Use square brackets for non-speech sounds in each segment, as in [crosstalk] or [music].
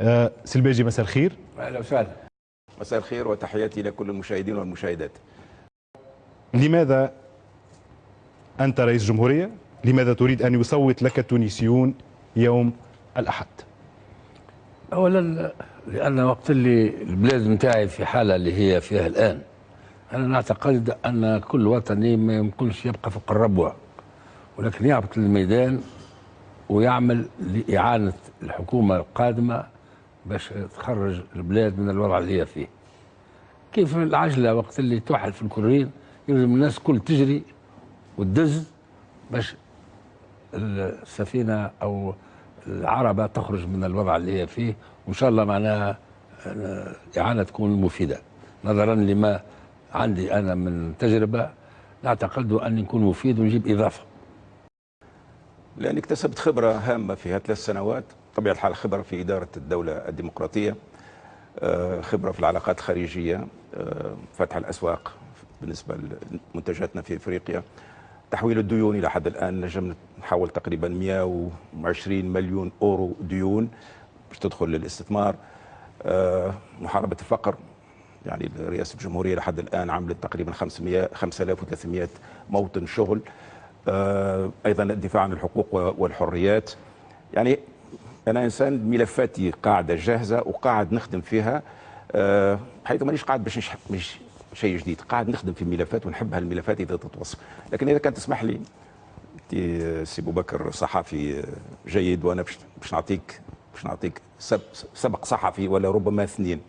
آه، سلباجي مساء الخير. أهلا وسهلا. مساء الخير وتحياتي لكل المشاهدين والمشاهدات. لماذا أنت رئيس جمهورية؟ لماذا تريد أن يصوت لك التونسيون يوم الأحد؟ اولا لأن وقت اللي البلاد نتاعي في حالة اللي هي فيها الآن أنا نعتقد أن كل وطني ما يمكنش يبقى فوق الربوة ولكن يهبط للميدان ويعمل لإعانة الحكومة القادمة باش تخرج البلاد من الوضع اللي هي فيه. كيف العجلة وقت اللي توحل في الكورين يلزم الناس كل تجري وتدز باش السفينة أو العربة تخرج من الوضع اللي هي فيه. وإن شاء الله معناها آه، إعانة تكون مفيدة. نظرا لما عندي أنا من تجربة نعتقد اني نكون مفيد ونجيب إضافة. لأني اكتسبت خبرة هامة في هذه الثلاث سنوات. طبيعة الحال خبرة في إدارة الدولة الديمقراطية آه، خبرة في العلاقات الخارجية آه، فتح الأسواق بالنسبة لمنتجاتنا في إفريقيا تحويل الديون إلى حد الآن نجم نحول تقريبا 120 مليون أورو ديون باش تدخل للاستثمار آه، محاربة الفقر يعني رئاسة الجمهورية لحد الآن عملت تقريبا 500 5300 موطن شغل أيضا الدفاع عن الحقوق والحريات. يعني أنا إنسان ملفاتي قاعدة جاهزة وقاعد نخدم فيها آه، حيث مانيش قاعد باش نشح مش شيء جديد قاعد نخدم في ملفات ونحب هالملفات إذا تتوصف. لكن إذا كان تسمح لي أنت سي أبو بكر صحفي جيد وأنا باش نعطيك باش نعطيك سب- سبق صحفي ولا ربما اثنين.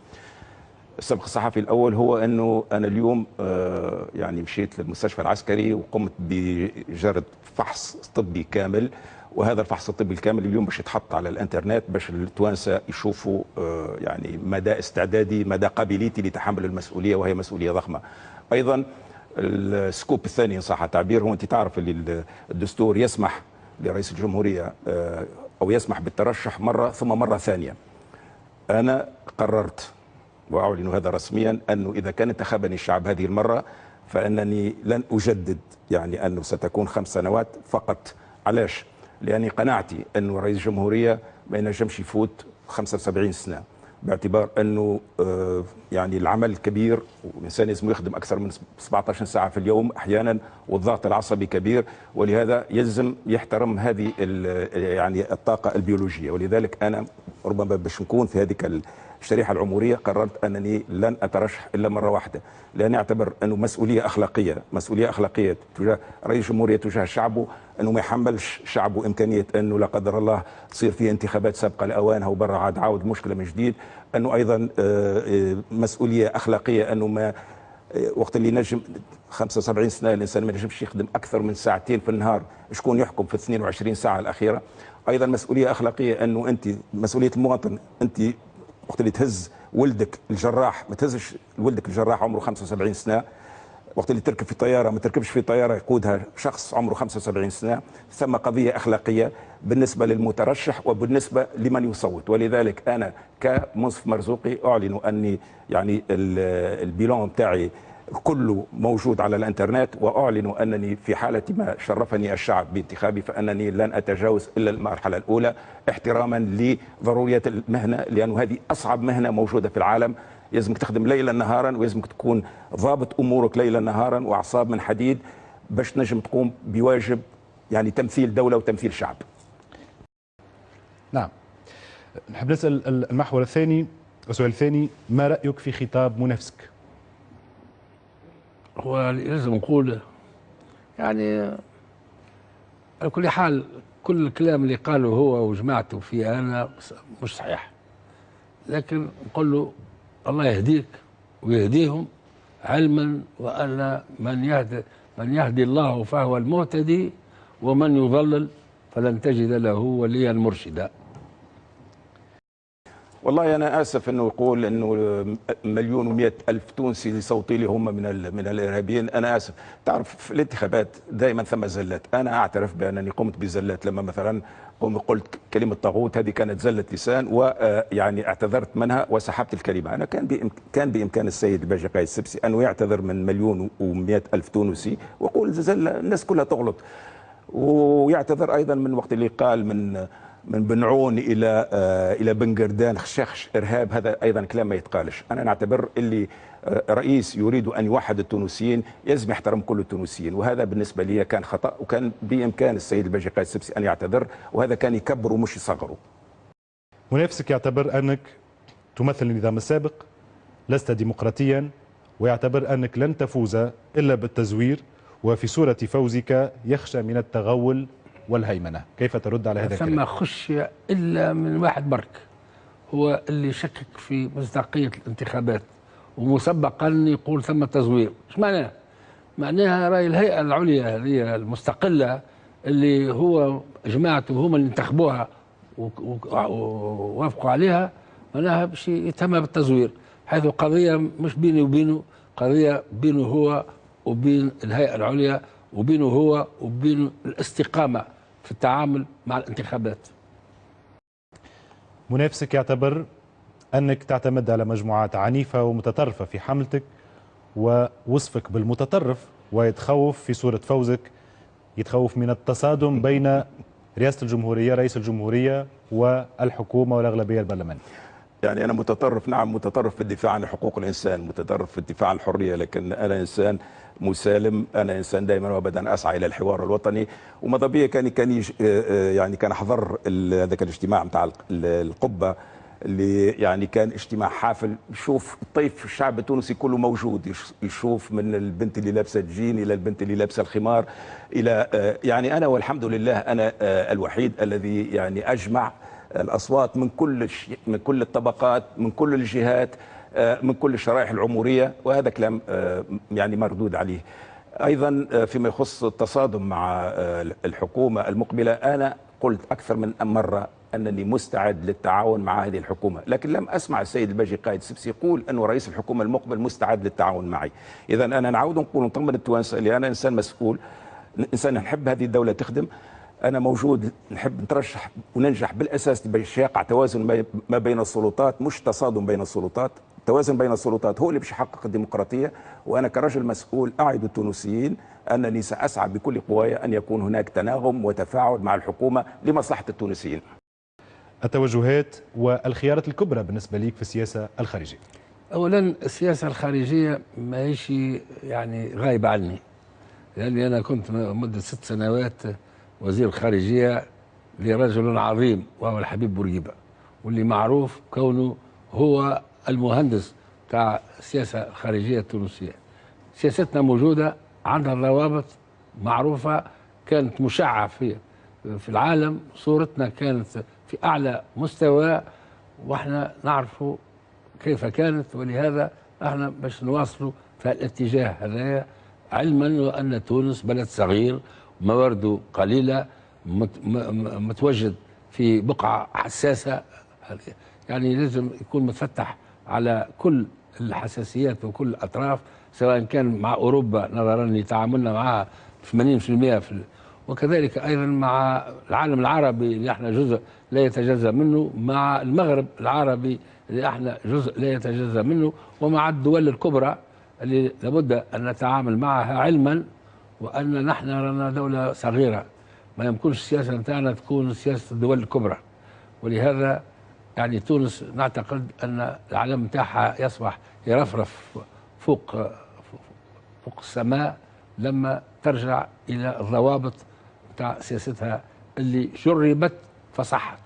السبق الصحفي الأول هو أنه أنا اليوم آه، يعني مشيت للمستشفى العسكري وقمت بجرد فحص طبي كامل وهذا الفحص الطبي الكامل اليوم باش يتحط على الانترنت باش التوانسة يشوفوا آه، يعني مدى استعدادي مدى قابليتي لتحمل المسؤولية وهي مسؤولية ضخمة. أيضا السكوب الثاني إن صح التعبير هو انت تعرف اللي الدستور يسمح لرئيس الجمهورية آه، أو يسمح بالترشح مرة ثم مرة ثانية. أنا قررت وأعلن هذا رسميا أنه إذا كان انتخبني الشعب هذه المرة فإنني لن أجدد يعني أنه ستكون خمس سنوات فقط. علاش؟ لأني قناعتي انه رئيس الجمهورية ما ينجمش يفوت 75 سنة باعتبار أنه آه، يعني العمل كبير والانسان لازم يخدم أكثر من 17 ساعة في اليوم أحيانا والضغط العصبي كبير ولهذا يلزم يحترم هذه يعني الطاقة البيولوجية. ولذلك أنا ربما باش نكون في هذيك الشريحة العمريه قررت أنني لن أترشح إلا مرة واحدة لأن أعتبر أنه مسؤولية أخلاقية مسؤولية أخلاقية تجاه رئيس الجمهوريه تجاه شعبه أنه ما يحملش شعبه إمكانية أنه لا قدر الله تصير فيه انتخابات سابقة لأوانها وبرا عاد عاود المشكلة من جديد أنه أيضا آه، آه، مسؤولية أخلاقية أنه ما آه، وقت اللي نجم 75 سنة الإنسان ما ينجمش يخدم أكثر من ساعتين في النهار شكون يحكم في 22 ساعة الأخيرة؟ أيضا مسؤولية أخلاقية أنه أنت مسؤولية المواطن أنت وقت اللي تهز ولدك الجراح ما تهزش ولدك الجراح عمره 75 سنة. وقت اللي تركب في طياره ما تركبش في طيارة يقودها شخص عمره 75 سنة. ثم قضية أخلاقية بالنسبة للمترشح وبالنسبة لمن يصوت. ولذلك أنا كمنصف مرزوقي أعلن أني يعني ال- البيلون بتاعي كله موجود على الإنترنت واعلن أنني في حالة ما شرفني الشعب بانتخابي فأنني لن أتجاوز إلا المرحلة الأولى احتراما لضرورية المهنة لأنه هذه أصعب مهنة موجودة في العالم. يلزمك تخدم ليلا نهارا ويلزمك تكون ضابط أمورك ليلا نهارا وأعصاب من حديد باش تنجم تقوم بواجب يعني تمثيل دولة وتمثيل شعب. نعم. نحب نسأل المحور الثاني السؤال الثاني ما رأيك في خطاب منافسك هو لازم نقول يعني على كل حال كل الكلام اللي قاله هو وجماعته في أنا مش صحيح. لكن نقول له الله يهديك ويهديهم علما وأن من يهدي من يهدي الله فهو المهتدي ومن يضلل فلن تجد له وليا مرشدا. والله أنا آسف إنه يقول إنه مليون ومئة ألف تونسي صوتي لي هم من من الإرهابيين. أنا آسف. تعرف في الانتخابات دائما ثم زلات أنا أعترف بأنني قمت بزلات لما مثلا قلت كلمة طاغوت. هذه كانت زلة لسان ويعني اعتذرت منها وسحبت الكلمة. أنا كان كان بإمكان السيد الباجي قايد السبسي انه يعتذر من مليون ومئة ألف تونسي ويقول زلة الناس كلها تغلط. ويعتذر أيضا من وقت اللي قال من من بنعون إلى آه، إلى بن قردان خشخش إرهاب. هذا أيضا كلام ما يتقالش. أنا نعتبر اللي آه، رئيس يريد أن يوحد التونسيين يلزم يحترم كل التونسيين وهذا بالنسبة لي كان خطأ وكان بإمكان السيد الباجي قائد السبسي أن يعتذر وهذا كان يكبره مش يصغره. منافسك يعتبر أنك تمثل النظام السابق لست ديمقراطيا ويعتبر أنك لن تفوز إلا بالتزوير وفي صورة فوزك يخشى من التغول والهيمنة كيف ترد على هذا ثم الكلام؟ خشي إلا من واحد برك هو اللي شكك في مصداقية الانتخابات ومسبقا يقول ثم تزوير إيش معناها؟ معناها رأي الهيئة العليا هذه المستقلة اللي هو جماعته هما اللي انتخبوها ووافقوا عليها معناها باش يتم بالتزوير حيث قضية مش بيني وبينه قضية بينه هو وبين الهيئة العليا وبينه هو وبين الاستقامة في التعامل مع الانتخابات. منافسك يعتبر أنك تعتمد على مجموعات عنيفة ومتطرفة في حملتك ووصفك بالمتطرف ويتخوف في صورة فوزك يتخوف من التصادم بين رئاسة الجمهورية رئيس الجمهورية والحكومة والأغلبية البرلمانية. يعني أنا متطرف نعم متطرف في الدفاع عن حقوق الإنسان متطرف في الدفاع عن الحرية لكن أنا إنسان مسالم أنا إنسان دائما وابدا أسعى إلى الحوار الوطني. وماذا بيا كان كان آه، آه، يعني كان حضر هذاك الاجتماع نتاع ال- القبة اللي يعني كان اجتماع حافل. يشوف الطيف الشعب التونسي كله موجود يش- يشوف من البنت اللي لابسة الجين إلى البنت اللي لابسة الخمار إلى آه، يعني أنا والحمد لله أنا الوحيد الذي يعني أجمع الأصوات من كل من كل الطبقات من كل الجهات آه، من كل الشرائح العمريه وهذا كلام آه، يعني مردود عليه. أيضا آه، فيما يخص التصادم مع الحكومة المقبلة أنا قلت أكثر من مرة أنني مستعد للتعاون مع هذه الحكومة لكن لم أسمع السيد الباجي قائد سبسي يقول انه رئيس الحكومة المقبل مستعد للتعاون معي. اذا أنا نعود نقول نطمن التوانسه اللي أنا إنسان مسؤول إنسان نحب هذه الدولة تخدم أنا موجود نحب نترشح وننجح بالأساس باش يقع توازن ما- ما بين السلطات مش تصادم بين السلطات. التوازن بين السلطات هو اللي باش يحقق الديمقراطية. وأنا كرجل مسؤول أعد التونسيين أنني سأسعى بكل قواي أن يكون هناك تناغم وتفاعل مع الحكومة لمصلحة التونسيين. التوجهات والخيارات الكبرى بالنسبة ليك في السياسة الخارجية؟ اولا السياسة الخارجية ما هيش يعني غايبة عني. لأني أنا كنت مدة ست سنوات وزير الخارجية لرجل عظيم وهو الحبيب بورقيبة واللي معروف كونه هو المهندس بتاع السياسة الخارجية التونسية. سياستنا موجودة عندها ضوابط معروفة كانت مشعة في في العالم. صورتنا كانت في أعلى مستوى وإحنا نعرفوا كيف كانت. ولهذا إحنا باش نواصلوا في الاتجاه هذا علما وأن تونس بلد صغير موارده قليلة مت م- م- متواجد في بقعة حساسة. يعني لازم يكون متفتح على كل الحساسيات وكل الأطراف سواء كان مع أوروبا نظرا لتعاملنا معها 80% في وكذلك أيضا مع العالم العربي اللي إحنا جزء لا يتجزأ منه مع المغرب العربي اللي إحنا جزء لا يتجزأ منه ومع الدول الكبرى اللي لابد أن نتعامل معها علما. وأن نحن رانا دولة صغيرة. ما يمكنش السياسة نتاعنا تكون سياسة الدول الكبرى. ولهذا يعني تونس نعتقد أن العلم نتاعها يصبح يرفرف فوق فوق السماء لما ترجع إلى الضوابط نتاع سياستها اللي جربت فصحت.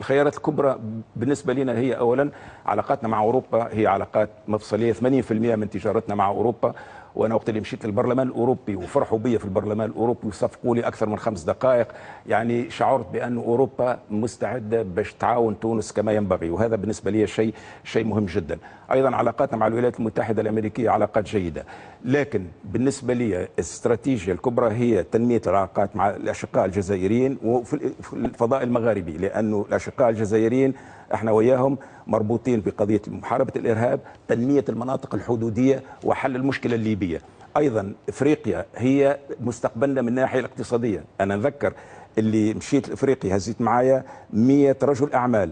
الخيارات الكبرى بالنسبة لنا هي أولا علاقاتنا مع أوروبا هي علاقات مفصلية. 80% من تجارتنا مع أوروبا. وأنا وقت اللي مشيت للبرلمان الأوروبي وفرحوا بي في البرلمان الأوروبي وصفقوا لي أكثر من خمس دقائق يعني شعرت بأن أوروبا مستعدة باش تعاون تونس كما ينبغي وهذا بالنسبة لي شيء شيء مهم جدا. أيضا علاقاتنا مع الولايات المتحدة الأمريكية علاقات جيدة. لكن بالنسبة لي الاستراتيجية الكبرى هي تنمية العلاقات مع الأشقاء الجزائريين وفي في الفضاء المغاربي لأنه الأشقاء الجزائريين إحنا وياهم مربوطين بقضية محاربة الإرهاب تنمية المناطق الحدودية وحل المشكلة الليبية. أيضا إفريقيا هي مستقبلنا من الناحية الاقتصادية. أنا نذكر اللي مشيت لإفريقيا هزيت معايا 100 رجل أعمال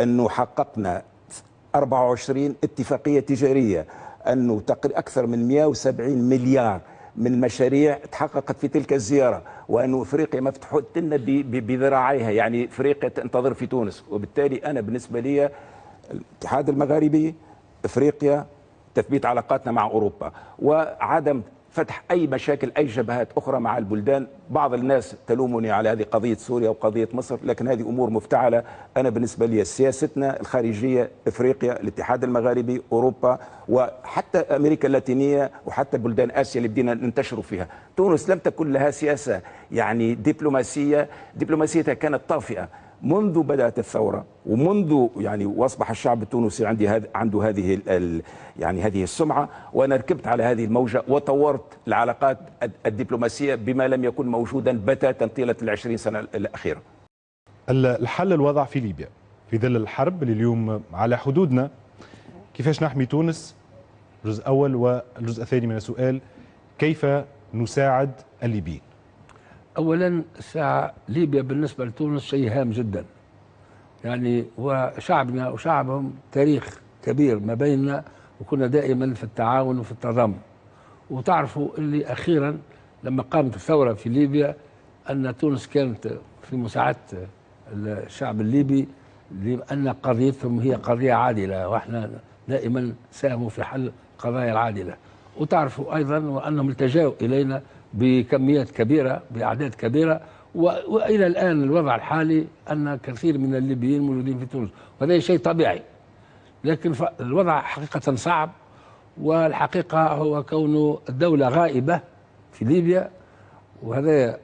أنه حققنا 24 اتفاقية تجارية. أنه تقريبا أكثر من 170 مليار من المشاريع تحققت في تلك الزيارة وأن أفريقيا مفتوحة لنا بذراعيها. يعني أفريقيا تنتظر في تونس. وبالتالي أنا بالنسبة لي الاتحاد المغاربي أفريقيا تثبيت علاقاتنا مع أوروبا. وعدم فتح أي مشاكل أي جبهات أخرى مع البلدان. بعض الناس تلومني على هذه قضية سوريا وقضية مصر لكن هذه أمور مفتعلة. أنا بالنسبة لي سياستنا الخارجية إفريقيا الاتحاد المغاربي أوروبا وحتى أمريكا اللاتينية وحتى بلدان آسيا اللي بدينا ننتشروا فيها. تونس لم تكن لها سياسة يعني دبلوماسية. دبلوماسيتها كانت طافئة. منذ بدأت الثورة ومنذ يعني وأصبح الشعب التونسي عندي هذ عنده هذه يعني هذه السمعة وأنا ركبت على هذه الموجة وطورت العلاقات الد- الدبلوماسية بما لم يكن موجودا بتاتا طيلة العشرين سنة الأخيرة. ال- الحل الوضع في ليبيا في ظل الحرب اللي اليوم على حدودنا. كيفاش نحمي تونس؟ الجزء الأول والجزء الثاني من السؤال كيف نساعد الليبيين؟ اولا الساعة ليبيا بالنسبة لتونس شيء هام جدا. يعني وشعبنا وشعبهم تاريخ كبير ما بيننا وكنا دائما في التعاون وفي التضامن. وتعرفوا اللي أخيرا لما قامت الثورة في ليبيا أن تونس كانت في مساعدة الشعب الليبي لأن قضيتهم هي قضية عادلة وإحنا دائما ساهموا في حل القضايا العادلة. وتعرفوا أيضا وأنهم التجاوا إلينا بكميات كبيرة بأعداد كبيرة و- وإلى الآن الوضع الحالي أن كثير من الليبيين موجودين في تونس وهذا شيء طبيعي. لكن الوضع حقيقة صعب والحقيقة هو كون الدولة غائبة في ليبيا وهذا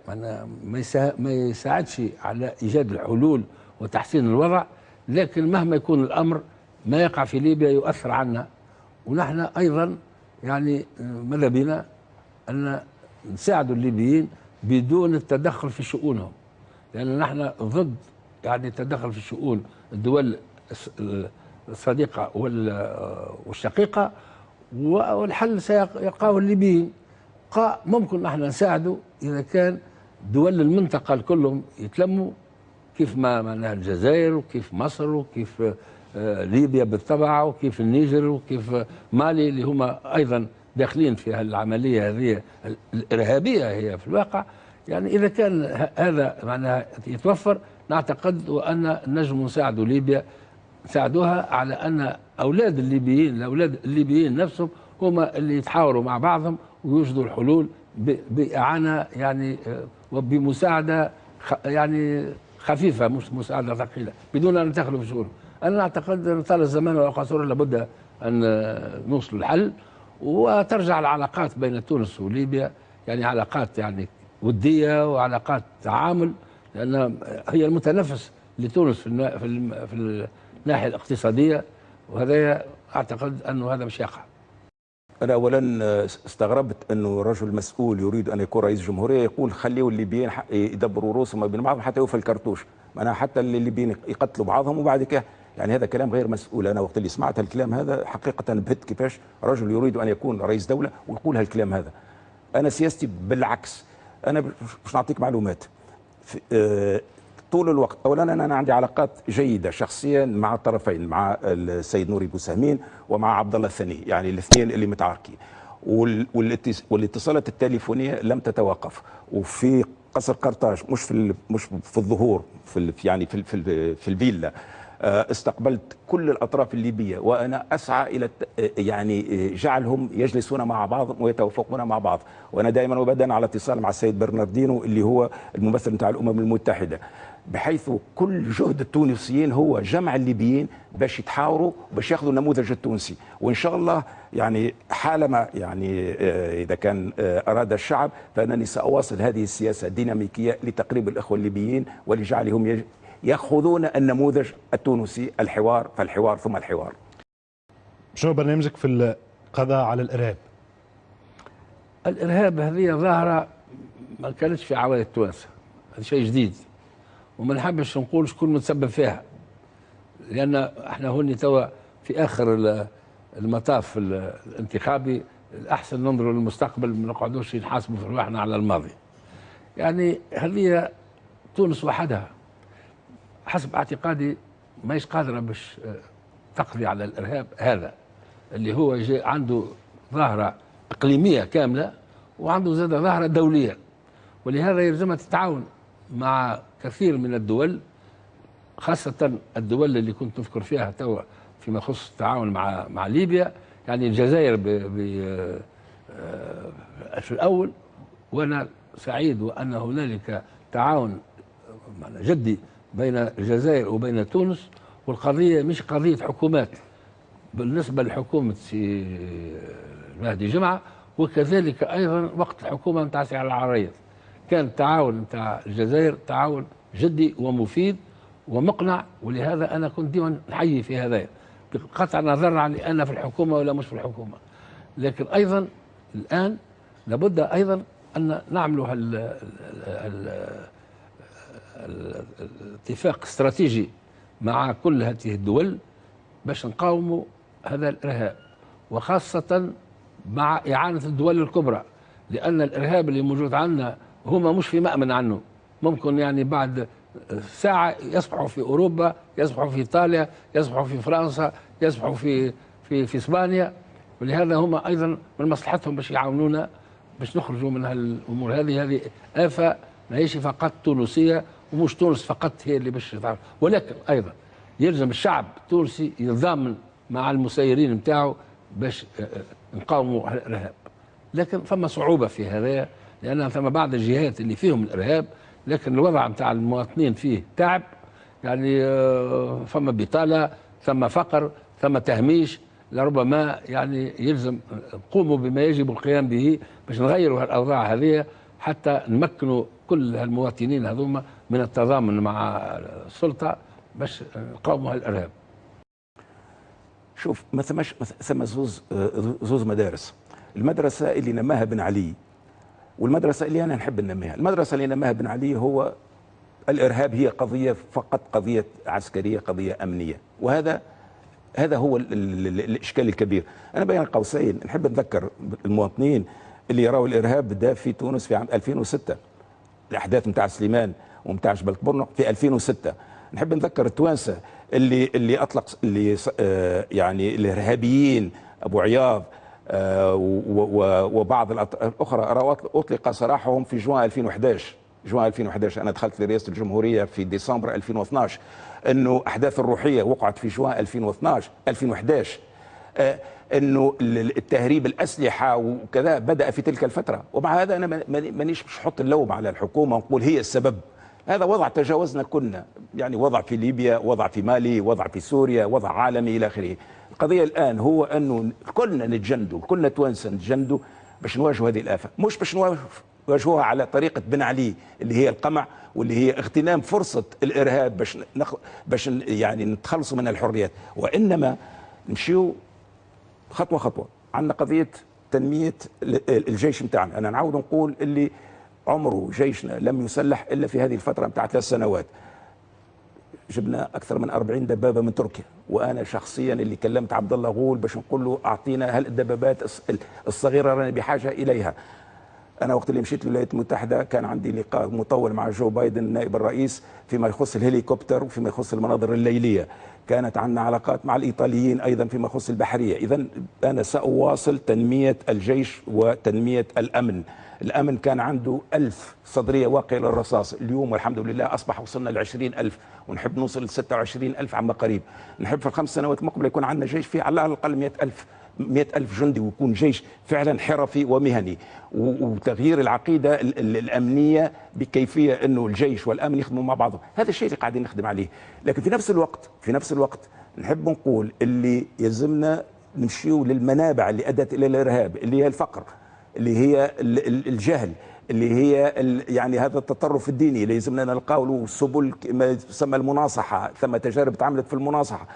ما يسا- ما يساعدش على إيجاد الحلول وتحسين الوضع. لكن مهما يكون الأمر ما يقع في ليبيا يؤثر عنا. ونحن أيضا يعني ماذا بنا أن نساعد الليبيين بدون التدخل في شؤونهم. لأن نحن ضد يعني التدخل في شؤون الدول الصديقة وال- والشقيقة والحل سيلقاه الليبيين. ممكن نحن نساعده إذا كان دول المنطقة كلهم يتلموا كيف ما معناها الجزائر وكيف مصر وكيف آه، ليبيا بالطبع وكيف النيجر وكيف مالي اللي هما أيضا داخلين في هالعملية هذه ال- الإرهابية هي في الواقع يعني إذا كان هذا معناها يتوفر نعتقد وأن نجم نساعد ليبيا نساعدوها على أن أولاد الليبيين الأولاد الليبيين نفسهم هما اللي يتحاوروا مع بعضهم ويوجدوا الحلول ب- بإعانة يعني وبمساعدة خ- يعني خفيفة مش مساعدة ثقيلة بدون أن ندخلوا في شؤونهم. أنا أعتقد ان طال الزمان والقصور لابد أن آه، نوصل الحل وترجع العلاقات بين تونس وليبيا. يعني علاقات يعني ودية وعلاقات تعامل لأن هي المتنفس لتونس في في في الناحية الاقتصادية. وهذا أعتقد انه هذا مش يقع. أنا أولا استغربت أنه رجل مسؤول يريد أن يكون رئيس جمهورية يقول خليوا الليبيين يدبروا رؤوسهم بين بعضهم حتى يوفى الكرتوش. معناها حتى الليبيين يقتلوا بعضهم وبعد كده يعني هذا كلام غير مسؤول. أنا وقت اللي سمعت الكلام هذا حقيقة بهت كيفاش رجل يريد أن يكون رئيس دولة ويقول هالكلام هذا. أنا سياستي بالعكس. أنا مش نعطيك معلومات. آه، طول الوقت اولا أنا عندي علاقات جيدة شخصيا مع الطرفين مع السيد نوري بوسهمين ومع عبد الله الثاني يعني الاثنين اللي متعاركين. وال- والاتص- والاتصالات التليفونية لم تتوقف. وفي قصر قرطاج مش في مش في الظهور في يعني في في في الفيلا. استقبلت كل الأطراف الليبية وأنا أسعى إلى الت- آه، يعني آه، جعلهم يجلسون مع بعض ويتوافقون مع بعض. وأنا دائما وابدا على اتصال مع السيد برناردينو اللي هو الممثل نتاع الأمم المتحدة. بحيث كل جهد التونسيين هو جمع الليبيين باش يتحاوروا باش ياخذوا النموذج التونسي. وإن شاء الله يعني حالما يعني آه، إذا كان آه، أراد الشعب فأنني سأواصل هذه السياسة الديناميكية لتقريب الإخوة الليبيين ولجعلهم يأخذون النموذج التونسي الحوار فالحوار ثم الحوار. شنو برنامجك في القضاء على الإرهاب؟ الإرهاب هذه ظاهرة ما كانتش في عوائل التوانسه هذا شيء جديد. وما نحبش نقول شكون متسبب فيها. لأن إحنا هوني توا في آخر ال- المطاف ال- الانتخابي الأحسن ننظروا للمستقبل ما نقعدوش نحاسبوا في رواحنا على الماضي. يعني هذه تونس وحدها. حسب اعتقادي ماهيش قادره باش آه، تقضي على الارهاب هذا اللي هو جاي عنده ظاهرة إقليمية كاملة وعنده زاد ظاهرة دولية. ولهذا يلزمها تتعاون مع كثير من الدول خاصة الدول اللي كنت نذكر فيها توا فيما يخص التعاون مع مع ليبيا. يعني الجزائر ب ب آه، في الأول وأنا سعيد وأن هنالك تعاون جدي بين الجزائر وبين تونس والقضية مش قضية حكومات بالنسبة لحكومة سي مهدي جمعة وكذلك أيضا وقت الحكومة نتاع سي علي العريض كان التعاون نتاع الجزائر تعاون جدي ومفيد ومقنع ولهذا أنا كنت ديما نحيي في هذا بقطع النظر عن أنا في الحكومة ولا مش في الحكومة. لكن أيضا الآن لابد أيضا أن نعمل الاتفاق استراتيجي مع كل هذه الدول باش نقاوموا هذا الإرهاب وخاصة مع إعانة الدول الكبرى لأن الإرهاب اللي موجود عندنا هما مش في مأمن عنه. ممكن يعني بعد ساعة يصبحوا في أوروبا يصبحوا في إيطاليا يصبحوا في فرنسا يصبحوا في في في إسبانيا. ولهذا هم أيضا من مصلحتهم باش يعاونونا باش نخرجوا من هالأمور هذه. هذه آفة ماهيش فقط تونسية ومش تونس فقط هي اللي باش ولكن أيضا يلزم الشعب التونسي يتضامن مع المسيرين نتاعو باش آه، آه، نقاوموا الإرهاب. لكن ثم صعوبة في هذا لأن ثم بعض الجهات اللي فيهم الإرهاب لكن الوضع نتاع المواطنين فيه تعب. يعني آه، ثم بطالة ثم فقر ثم تهميش. لربما يعني يلزم نقوموا بما يجب القيام به باش نغيروا الاوضاع هذه حتى نمكنوا كل المواطنين هذوما من التضامن مع السلطة باش نقاوموا الإرهاب. شوف ما ثماش ما ثم زوز زوز مدارس. المدرسة اللي نماها بن علي والمدرسة اللي أنا نحب ننميها. المدرسة اللي نماها بن علي هو الإرهاب هي قضية فقط قضية عسكرية قضية أمنية. وهذا هذا هو ال ال ال الإشكال الكبير. أنا بين قوسين. نحب نذكر المواطنين اللي يراوا الإرهاب بدا في تونس في عام 2006 الأحداث نتاع سليمان ونتاع جبل برنق في 2006 نحب نذكر التوانسة اللي اللي اطلق اللي آه، يعني الارهابيين أبو عياض آه، وبعض الاخرى أطلق سراحهم في جوان 2011 جوان 2011 أنا دخلت لرئاسه الجمهورية في ديسمبر 2012 إنه أحداث الروحية وقعت في جوان 2012 2011 آه، إنه ال- التهريب الأسلحة وكذا بدأ في تلك الفترة. ومع هذا أنا ما- ما- مانيش مش نحط اللوم على الحكومة ونقول هي السبب. هذا وضع تجاوزنا كنا. يعني وضع في ليبيا وضع في مالي وضع في سوريا وضع عالمي إلى آخره. القضية الآن هو أنه كلنا نتجندوا كلنا توانسة نتجندوا باش نواجهوا هذه الآفة. مش باش نواجه- نواجهوها على طريقة بن علي اللي هي القمع واللي هي اغتنام فرصة الإرهاب باش نخ... باش يعني نتخلصوا من الحريات. وإنما نمشيو خطوة خطوة. عندنا قضية تنمية ال- الجيش نتاعنا. أنا نعاود نقول اللي عمره جيشنا لم يسلح إلا في هذه الفترة نتاع ثلاث سنوات. جبنا أكثر من 40 دبابة من تركيا وأنا شخصيا اللي كلمت عبد الله غول باش نقول له أعطينا هل الدبابات الص- الصغيرة رانا بحاجة إليها. أنا وقت اللي مشيت للولايات المتحده كان عندي لقاء مطول مع جو بايدن نائب الرئيس فيما يخص الهليكوبتر وفيما يخص المناظر الليلية. كانت عندنا علاقات مع الإيطاليين أيضا فيما يخص البحرية. اذا أنا سأواصل تنمية الجيش وتنمية الأمن. الأمن كان عنده ألف صدرية واقية للرصاص. اليوم والحمد لله أصبح وصلنا ل ألف ونحب نوصل ل 26 ألف عما قريب. نحب في الخمس سنوات المقبلة يكون عندنا جيش فيه على الأقل 100 ألف مئة ألف جندي ويكون جيش فعلا حرفي ومهني. وتغيير العقيدة ال- ال- الأمنية بكيفية أنه الجيش والأمن يخدموا مع بعضهم. هذا الشيء اللي قاعدين نخدم عليه. لكن في نفس الوقت في نفس الوقت نحب نقول اللي يلزمنا نمشيو للمنابع اللي أدت إلى الإرهاب اللي هي الفقر اللي هي ال- ال- الجهل اللي هي يعني هذا التطرف الديني اللي يلزمنا نلقاو له سبل ما يسمى المناصحة ثم تجارب تعملت في المناصحة.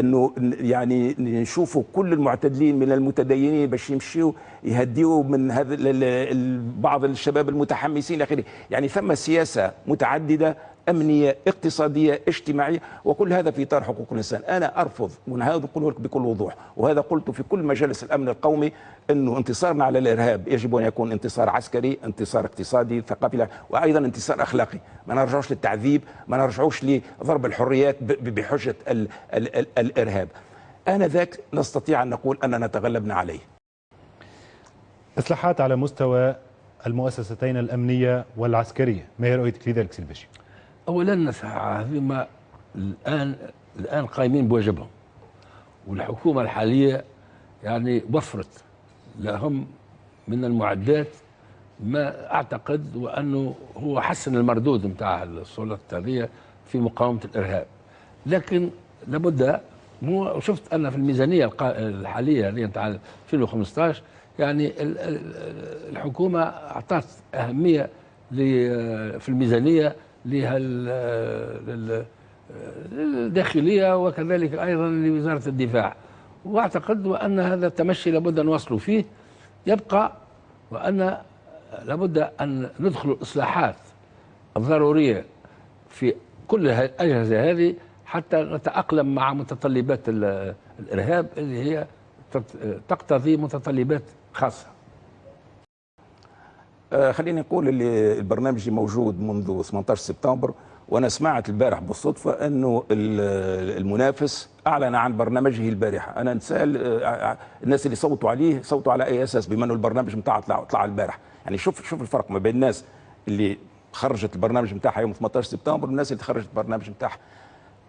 إنه يعني نشوفوا كل المعتدلين من المتدينين باش يمشيوا يهديوا من هذا بعض الشباب المتحمسين إلى اخره، يعني ثم سياسة متعددة أمنية اقتصادية اجتماعية وكل هذا في إطار حقوق الإنسان، أنا أرفض وهذا اقوله لك بكل وضوح، وهذا قلته في كل مجالس الأمن القومي إنه انتصارنا على الإرهاب. يجب أن يكون انتصار عسكري، انتصار اقتصادي، ثقافي، وأيضا انتصار أخلاقي، ما نرجعوش للتعذيب، ما نرجعوش لضرب الحريات بحجة ال ال ال الإرهاب. انذاك نستطيع أن نقول أننا تغلبنا عليه. إصلاحات على مستوى المؤسستين الأمنية والعسكرية. ما هي رؤيتك لذلك اولا هذوما الآن الآن قايمين بواجبهم. والحكومة الحالية يعني وفرت لهم من المعدات ما أعتقد وأنه هو حسن المردود نتاع السلطات هذه في مقاومة الإرهاب. لكن لابد مو شفت أنا في الميزانية الحالية اللي نتاع 2015 يعني ال- الحكومة أعطت أهمية في الميزانية لها الداخليه وكذلك أيضا لوزارة الدفاع. وأعتقد وأن هذا التمشي لابد أن نواصلوا فيه. يبقى وأن لابد أن ندخل الاصلاحات الضروريه في كل الاجهزه هذه حتى نتأقلم مع متطلبات ال- الإرهاب اللي هي تقتضي متطلبات خاصة. آه، خليني نقول اللي البرنامج موجود منذ 18 سبتمبر وأنا سمعت البارح بالصدفة إنه ال- المنافس أعلن عن برنامجه البارحة. أنا نسال آه، الناس اللي صوتوا عليه صوتوا على أي أساس؟ بما إنه البرنامج نتاعه طلع طلع البارح. يعني شوف شوف الفرق ما بين الناس اللي خرجت البرنامج نتاعها يوم 18 سبتمبر والناس اللي خرجت البرنامج نتاعها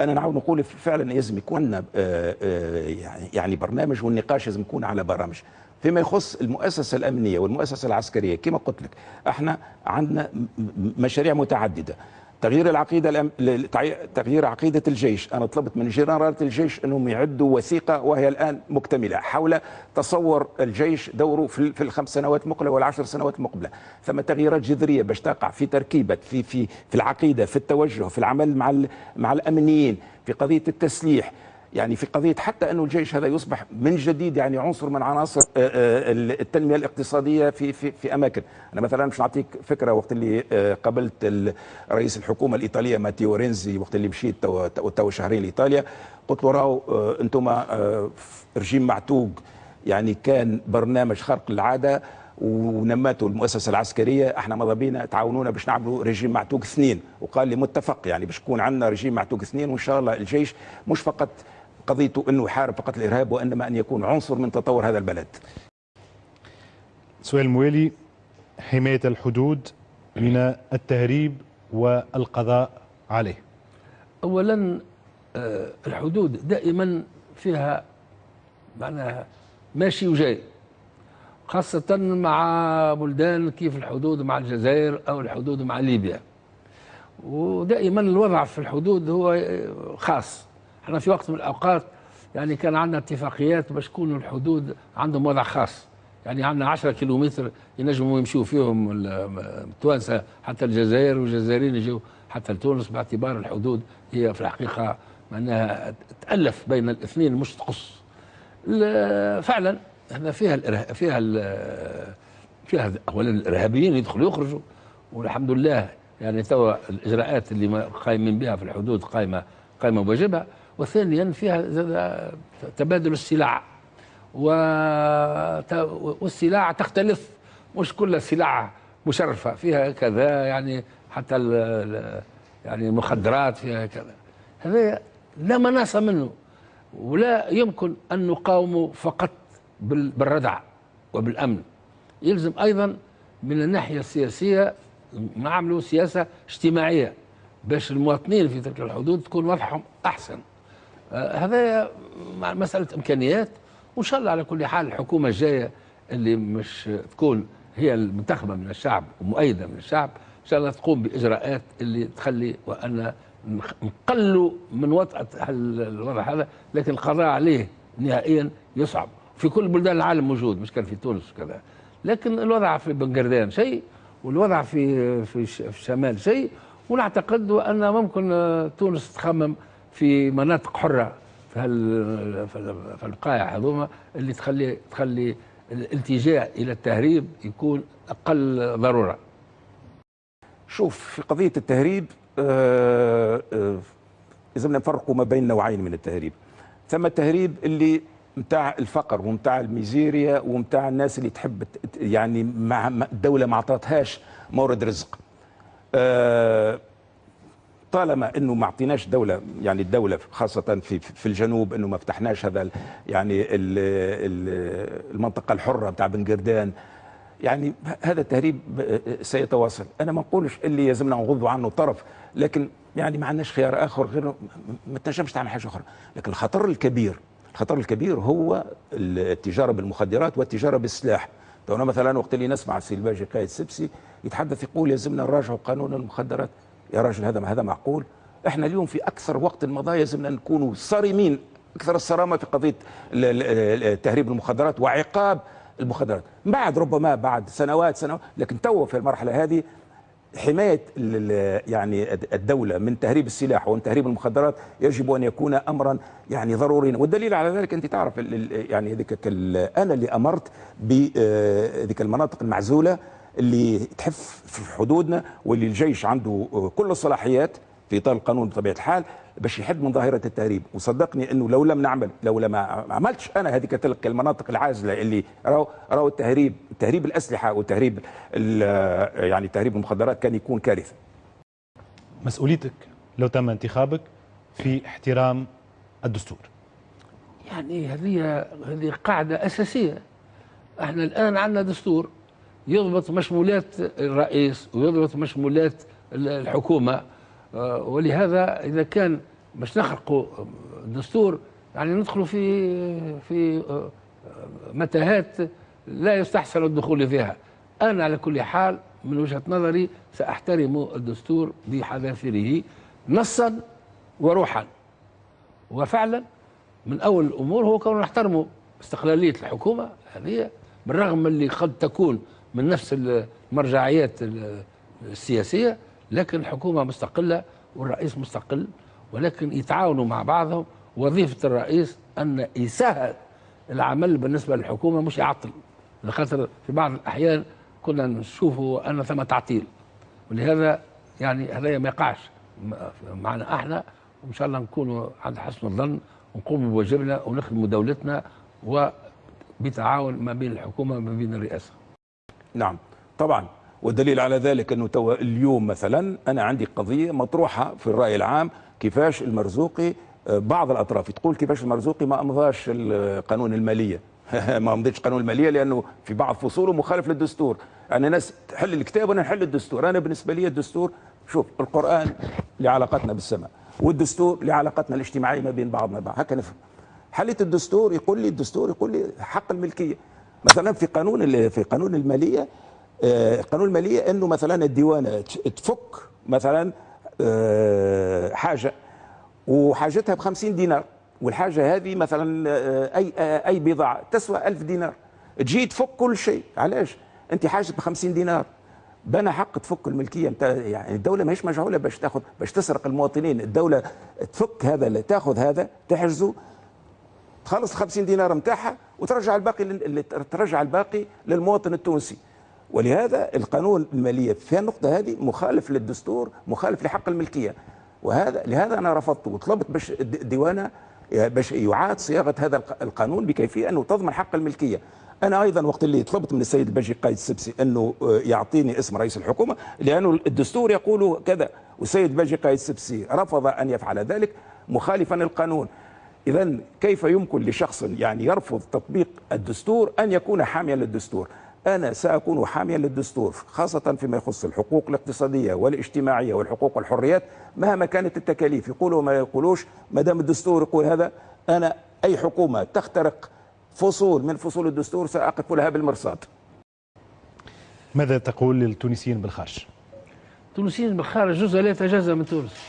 أنا نعاود نقول فعلا لازم يكون آه، آه، يعني يعني برنامج والنقاش لازم يكون على برامج. فيما يخص المؤسسة الأمنية والمؤسسة العسكرية كما قلت لك إحنا عندنا مشاريع متعددة. تغيير العقيدة الأم- تغيير عقيدة الجيش. أنا طلبت من جنرالات الجيش إنهم يعدوا وثيقة وهي الآن مكتملة حول تصور الجيش دوره في في الخمس سنوات المقبله والعشر سنوات المقبله ثم تغييرات جذرية باش تقع في تركيبة في في في العقيدة في التوجه في العمل مع ال- مع الأمنيين في قضية التسليح يعني في قضية حتى انه الجيش هذا يصبح من جديد يعني عنصر من عناصر آه، آه، التنمية الاقتصادية في في في أماكن، أنا مثلا مش نعطيك فكرة وقت اللي آه، قابلت رئيس الحكومة الإيطالية ماتيو رينزي وقت اللي مشيت تو شهرين لإيطاليا قلت له راهو أنتم رجيم معتوق يعني كان برنامج خرق العادة ونماته المؤسسة العسكرية إحنا ماذا بينا؟ تعاونونا باش نعملوا رجيم معتوق اثنين. وقال لي متفق يعني باش يكون عندنا رجيم معتوق اثنين وإن شاء الله الجيش مش فقط قضيته إنه يحارب فقط الإرهاب وإنما أن يكون عنصر من تطور هذا البلد. سؤال موالي حماية الحدود من التهريب والقضاء عليه. اولا آه، الحدود دائما فيها معناها ماشي وجاي خاصة مع بلدان كيف الحدود مع الجزائر أو الحدود مع ليبيا. ودائما الوضع في الحدود هو خاص. إحنا في وقت من الأوقات يعني كان عندنا اتفاقيات باش تكون الحدود عندهم وضع خاص. يعني عندنا 10 كيلومتر ينجموا يمشوا فيهم ال- التوانسة حتى الجزائر والجزائريين يجوا حتى لتونس باعتبار الحدود هي في الحقيقة معناها تألف بين الاثنين مش تقص. فعلا إحنا فيها الإرهاب فيها ال- فيها اولا الإرهابيين يدخلوا يخرجوا والحمد لله يعني توا الإجراءات اللي قايمين بها في الحدود قايمة قايمة بواجبها. وثانيا فيها تبادل السلع. والسلع تختلف مش كل سلع مشرفة. فيها كذا يعني حتى يعني المخدرات فيها كذا. هذا لا مناص منه ولا يمكن أن نقاومه فقط بال- بالردع وبالأمن. يلزم أيضا من الناحية السياسية نعملوا سياسة اجتماعية باش المواطنين في تلك الحدود تكون وضعهم أحسن. هذا مع مسألة إمكانيات وإن شاء الله على كل حال الحكومة الجاية اللي مش تكون هي المنتخبة من الشعب ومؤيدة من الشعب إن شاء الله تقوم بإجراءات اللي تخلي وأن نقلوا من وطأة الوضع هذا لكن القضاء عليه نهائيا يصعب. في كل بلدان العالم موجود مش كان في تونس وكذا. لكن الوضع في بنغردان شيء والوضع في في الش- في الشمال شيء ونعتقد ان ممكن تونس تخمم في مناطق حرة في في ال- في البقايع هذوما اللي تخلي تخلي الالتجاء إلى التهريب يكون أقل ضرورة. شوف في قضية التهريب آه، آه، لازمنا نفرقوا ما بين نوعين من التهريب. ثم التهريب اللي متاع الفقر ومتاع الميزيريا ومتاع الناس اللي تحب يعني مع- الدولة ما عطاتهاش مورد رزق. آه، طالما إنه ما أعطيناش دولة يعني الدولة خاصة في في الجنوب إنه ما فتحناش هذا يعني ال- ال- المنطقة الحرة بتاع بنقردان يعني هذا التهريب سيتواصل. أنا ما نقولش اللي يلزمنا نغضوا عنه طرف لكن يعني ما عندناش خيار آخر غير ما تنجمش تعمل حاجة أخرى. لكن الخطر الكبير الخطر الكبير هو التجارة بالمخدرات والتجارة بالسلاح. تونا مثلا وقت اللي نسمع السي الباجي قائد سبسي يتحدث يقول يلزمنا نراجعوا قانون المخدرات. يا راجل هذا هذا معقول؟ إحنا اليوم في أكثر وقت مضى يلزمنا نكونوا صارمين. أكثر الصرامة في قضية تهريب المخدرات وعقاب المخدرات. بعد ربما بعد سنوات سنوات لكن تو في المرحلة هذه حماية يعني الدولة من تهريب السلاح ومن تهريب المخدرات يجب أن يكون امرا يعني ضروريا. والدليل على ذلك أنت تعرف يعني هذيك أنا اللي أمرت بذيك المناطق المعزولة اللي تحف في حدودنا واللي الجيش عنده كل الصلاحيات في إطار القانون بطبيعة الحال باش يحد من ظاهرة التهريب. وصدقني إنه لو لم نعمل لو لما عملتش أنا هذيك تلك المناطق العازلة اللي راوا راوا التهريب تهريب الأسلحة وتهريب يعني تهريب المخدرات كان يكون كارثة. مسؤوليتك لو تم انتخابك في احترام الدستور. يعني هذه هذه قاعدة أساسية. إحنا الآن عندنا دستور يضبط مشمولات الرئيس ويضبط مشمولات الحكومة. ولهذا إذا كان باش نخلقوا دستور يعني ندخلوا في في متاهات لا يستحسن الدخول فيها. أنا على كل حال من وجهة نظري سأحترم الدستور بحذافيره نصا وروحا. وفعلا من أول الأمور هو كون نحترموا استقلالية الحكومة هذه بالرغم من اللي قد تكون من نفس المرجعيات السياسية لكن الحكومة مستقلة والرئيس مستقل ولكن يتعاونوا مع بعضهم. وظيفة الرئيس أن يسهل العمل بالنسبة للحكومة مش يعطل. لخاطر في بعض الأحيان كنا نشوفوا أن ثم تعطيل. ولهذا يعني هذا ما يقعش معنا إحنا. وإن شاء الله نكونوا عند حسن الظن ونقوم بواجبنا ونخدموا دولتنا وبتعاون ما بين الحكومة وما بين الرئاسة. نعم. طبعا. والدليل على ذلك أنه تو اليوم مثلا أنا عندي قضية مطروحة في الرأي العام كيفاش المرزوقي بعض الأطراف تقول كيفاش المرزوقي ما أمضاش قانون المالية. [laughs] ما أمضيتش قانون المالية لأنه في بعض فصوله مخالف للدستور. يعني ناس تحل الكتاب وأنا نحل الدستور. أنا بالنسبة لي الدستور شوف القرآن لعلاقتنا بالسماء والدستور لعلاقتنا الاجتماعية ما بين بعضنا البعض. هكا نفهم. حليت الدستور يقول لي الدستور يقول لي حق الملكية. مثلا في قانون في قانون المالية قانون المالية إنه مثلا الديوانة تفك مثلا حاجة وحاجتها ب 50 دينار والحاجة هذه مثلا أي أي بضاعة تسوى 1000 دينار. تجي تفك كل شيء. علاش؟ أنت حاجتك ب 50 دينار. بنى حق تفك الملكية. أنت يعني الدولة ماهيش مجعوله باش تاخذ باش تسرق المواطنين. الدولة تفك هذا تاخذ هذا تحجزه. تخلص 50 دينار نتاعها وترجع الباقي ترجع الباقي للمواطن التونسي. ولهذا القانون المالية في النقطة هذه مخالف للدستور مخالف لحق الملكية. وهذا لهذا أنا رفضت وطلبت باش الديوانة باش يعاد صياغة هذا القانون بكيفية أنه تضمن حق الملكية. أنا أيضا وقت اللي طلبت من السيد الباجي قايد السبسي أنه يعطيني اسم رئيس الحكومة لأنه الدستور يقول كذا. والسيد الباجي قايد السبسي رفض أن يفعل ذلك مخالفا للقانون. إذا كيف يمكن لشخص يعني يرفض تطبيق الدستور أن يكون حاميا للدستور؟ أنا سأكون حاميا للدستور خاصة فيما يخص الحقوق الاقتصادية والاجتماعية والحقوق والحريات مهما كانت التكاليف. يقولوا ما يقولوش ما دام الدستور يقول هذا أنا أي حكومة تخترق فصول من فصول الدستور سأقف لها بالمرصاد. ماذا تقول للتونسيين بالخارج؟ التونسيين بالخارج جزء لا يتجزأ من تونس.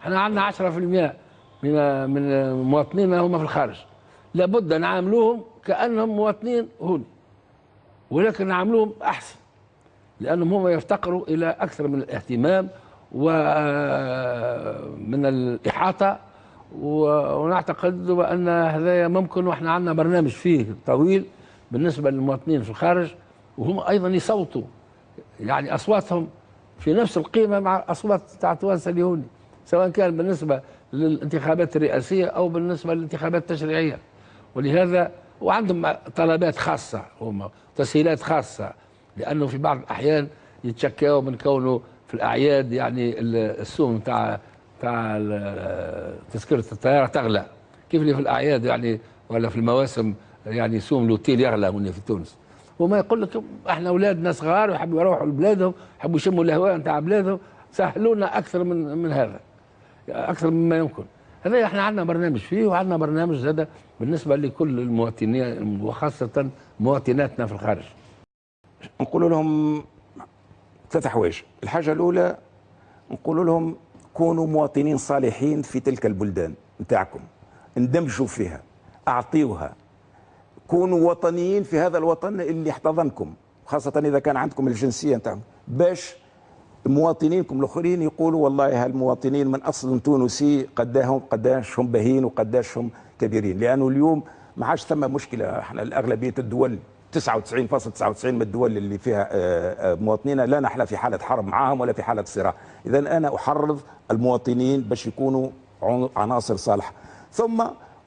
إحنا عندنا 10% من من مواطنينا هم في الخارج. لابد نعاملوهم كأنهم مواطنين هون ولكن نعملوهم أحسن لأنهم هم يفتقروا إلى أكثر من الاهتمام ومن الإحاطة ونعتقد بأن هذا ممكن وإحنا عندنا برنامج فيه طويل بالنسبة للمواطنين في الخارج وهم أيضا يصوتوا يعني أصواتهم في نفس القيمة مع أصوات تاع التوانسه اليهودي سواء كان بالنسبة للانتخابات الرئاسية أو بالنسبة للانتخابات التشريعية. ولهذا وعندهم طلبات خاصة هم تسهيلات خاصة لأنه في بعض الأحيان يتشكاوا من كونه في الأعياد يعني السوم تاع تاع تذكرة الطيارة تغلى. كيف اللي في الأعياد يعني ولا في المواسم يعني سوم الاوتيل يغلى هنا في تونس. وما يقول لك إحنا أولادنا صغار ويحبوا يروحوا لبلادهم يحبوا يشموا الهواء نتاع بلادهم سهلونا أكثر من من هذا. أكثر مما يمكن. هذا إحنا عندنا برنامج فيه وعندنا برنامج زادة بالنسبة لكل المواطنين وخاصة مواطناتنا في الخارج. نقول لهم ثلاث حوايج الحاجة الأولى نقول لهم كونوا مواطنين صالحين في تلك البلدان نتاعكم. اندمجوا فيها أعطيوها. كونوا وطنيين في هذا الوطن اللي احتضنكم خاصة إذا كان عندكم الجنسية نتاعكم باش مواطنينكم الآخرين يقولوا والله هالمواطنين من أصل تونسي قداهم قداش هم باهين وقداش هم كبيرين. لأنه اليوم ما عادش ثم مشكلة. إحنا الأغلبية الدول 99.99 من الدول اللي فيها آه، آه، مواطنينا لا نحن في حالة حرب معهم ولا في حالة صراع. اذا أنا أحرض المواطنين باش يكونوا عناصر صالحة. ثم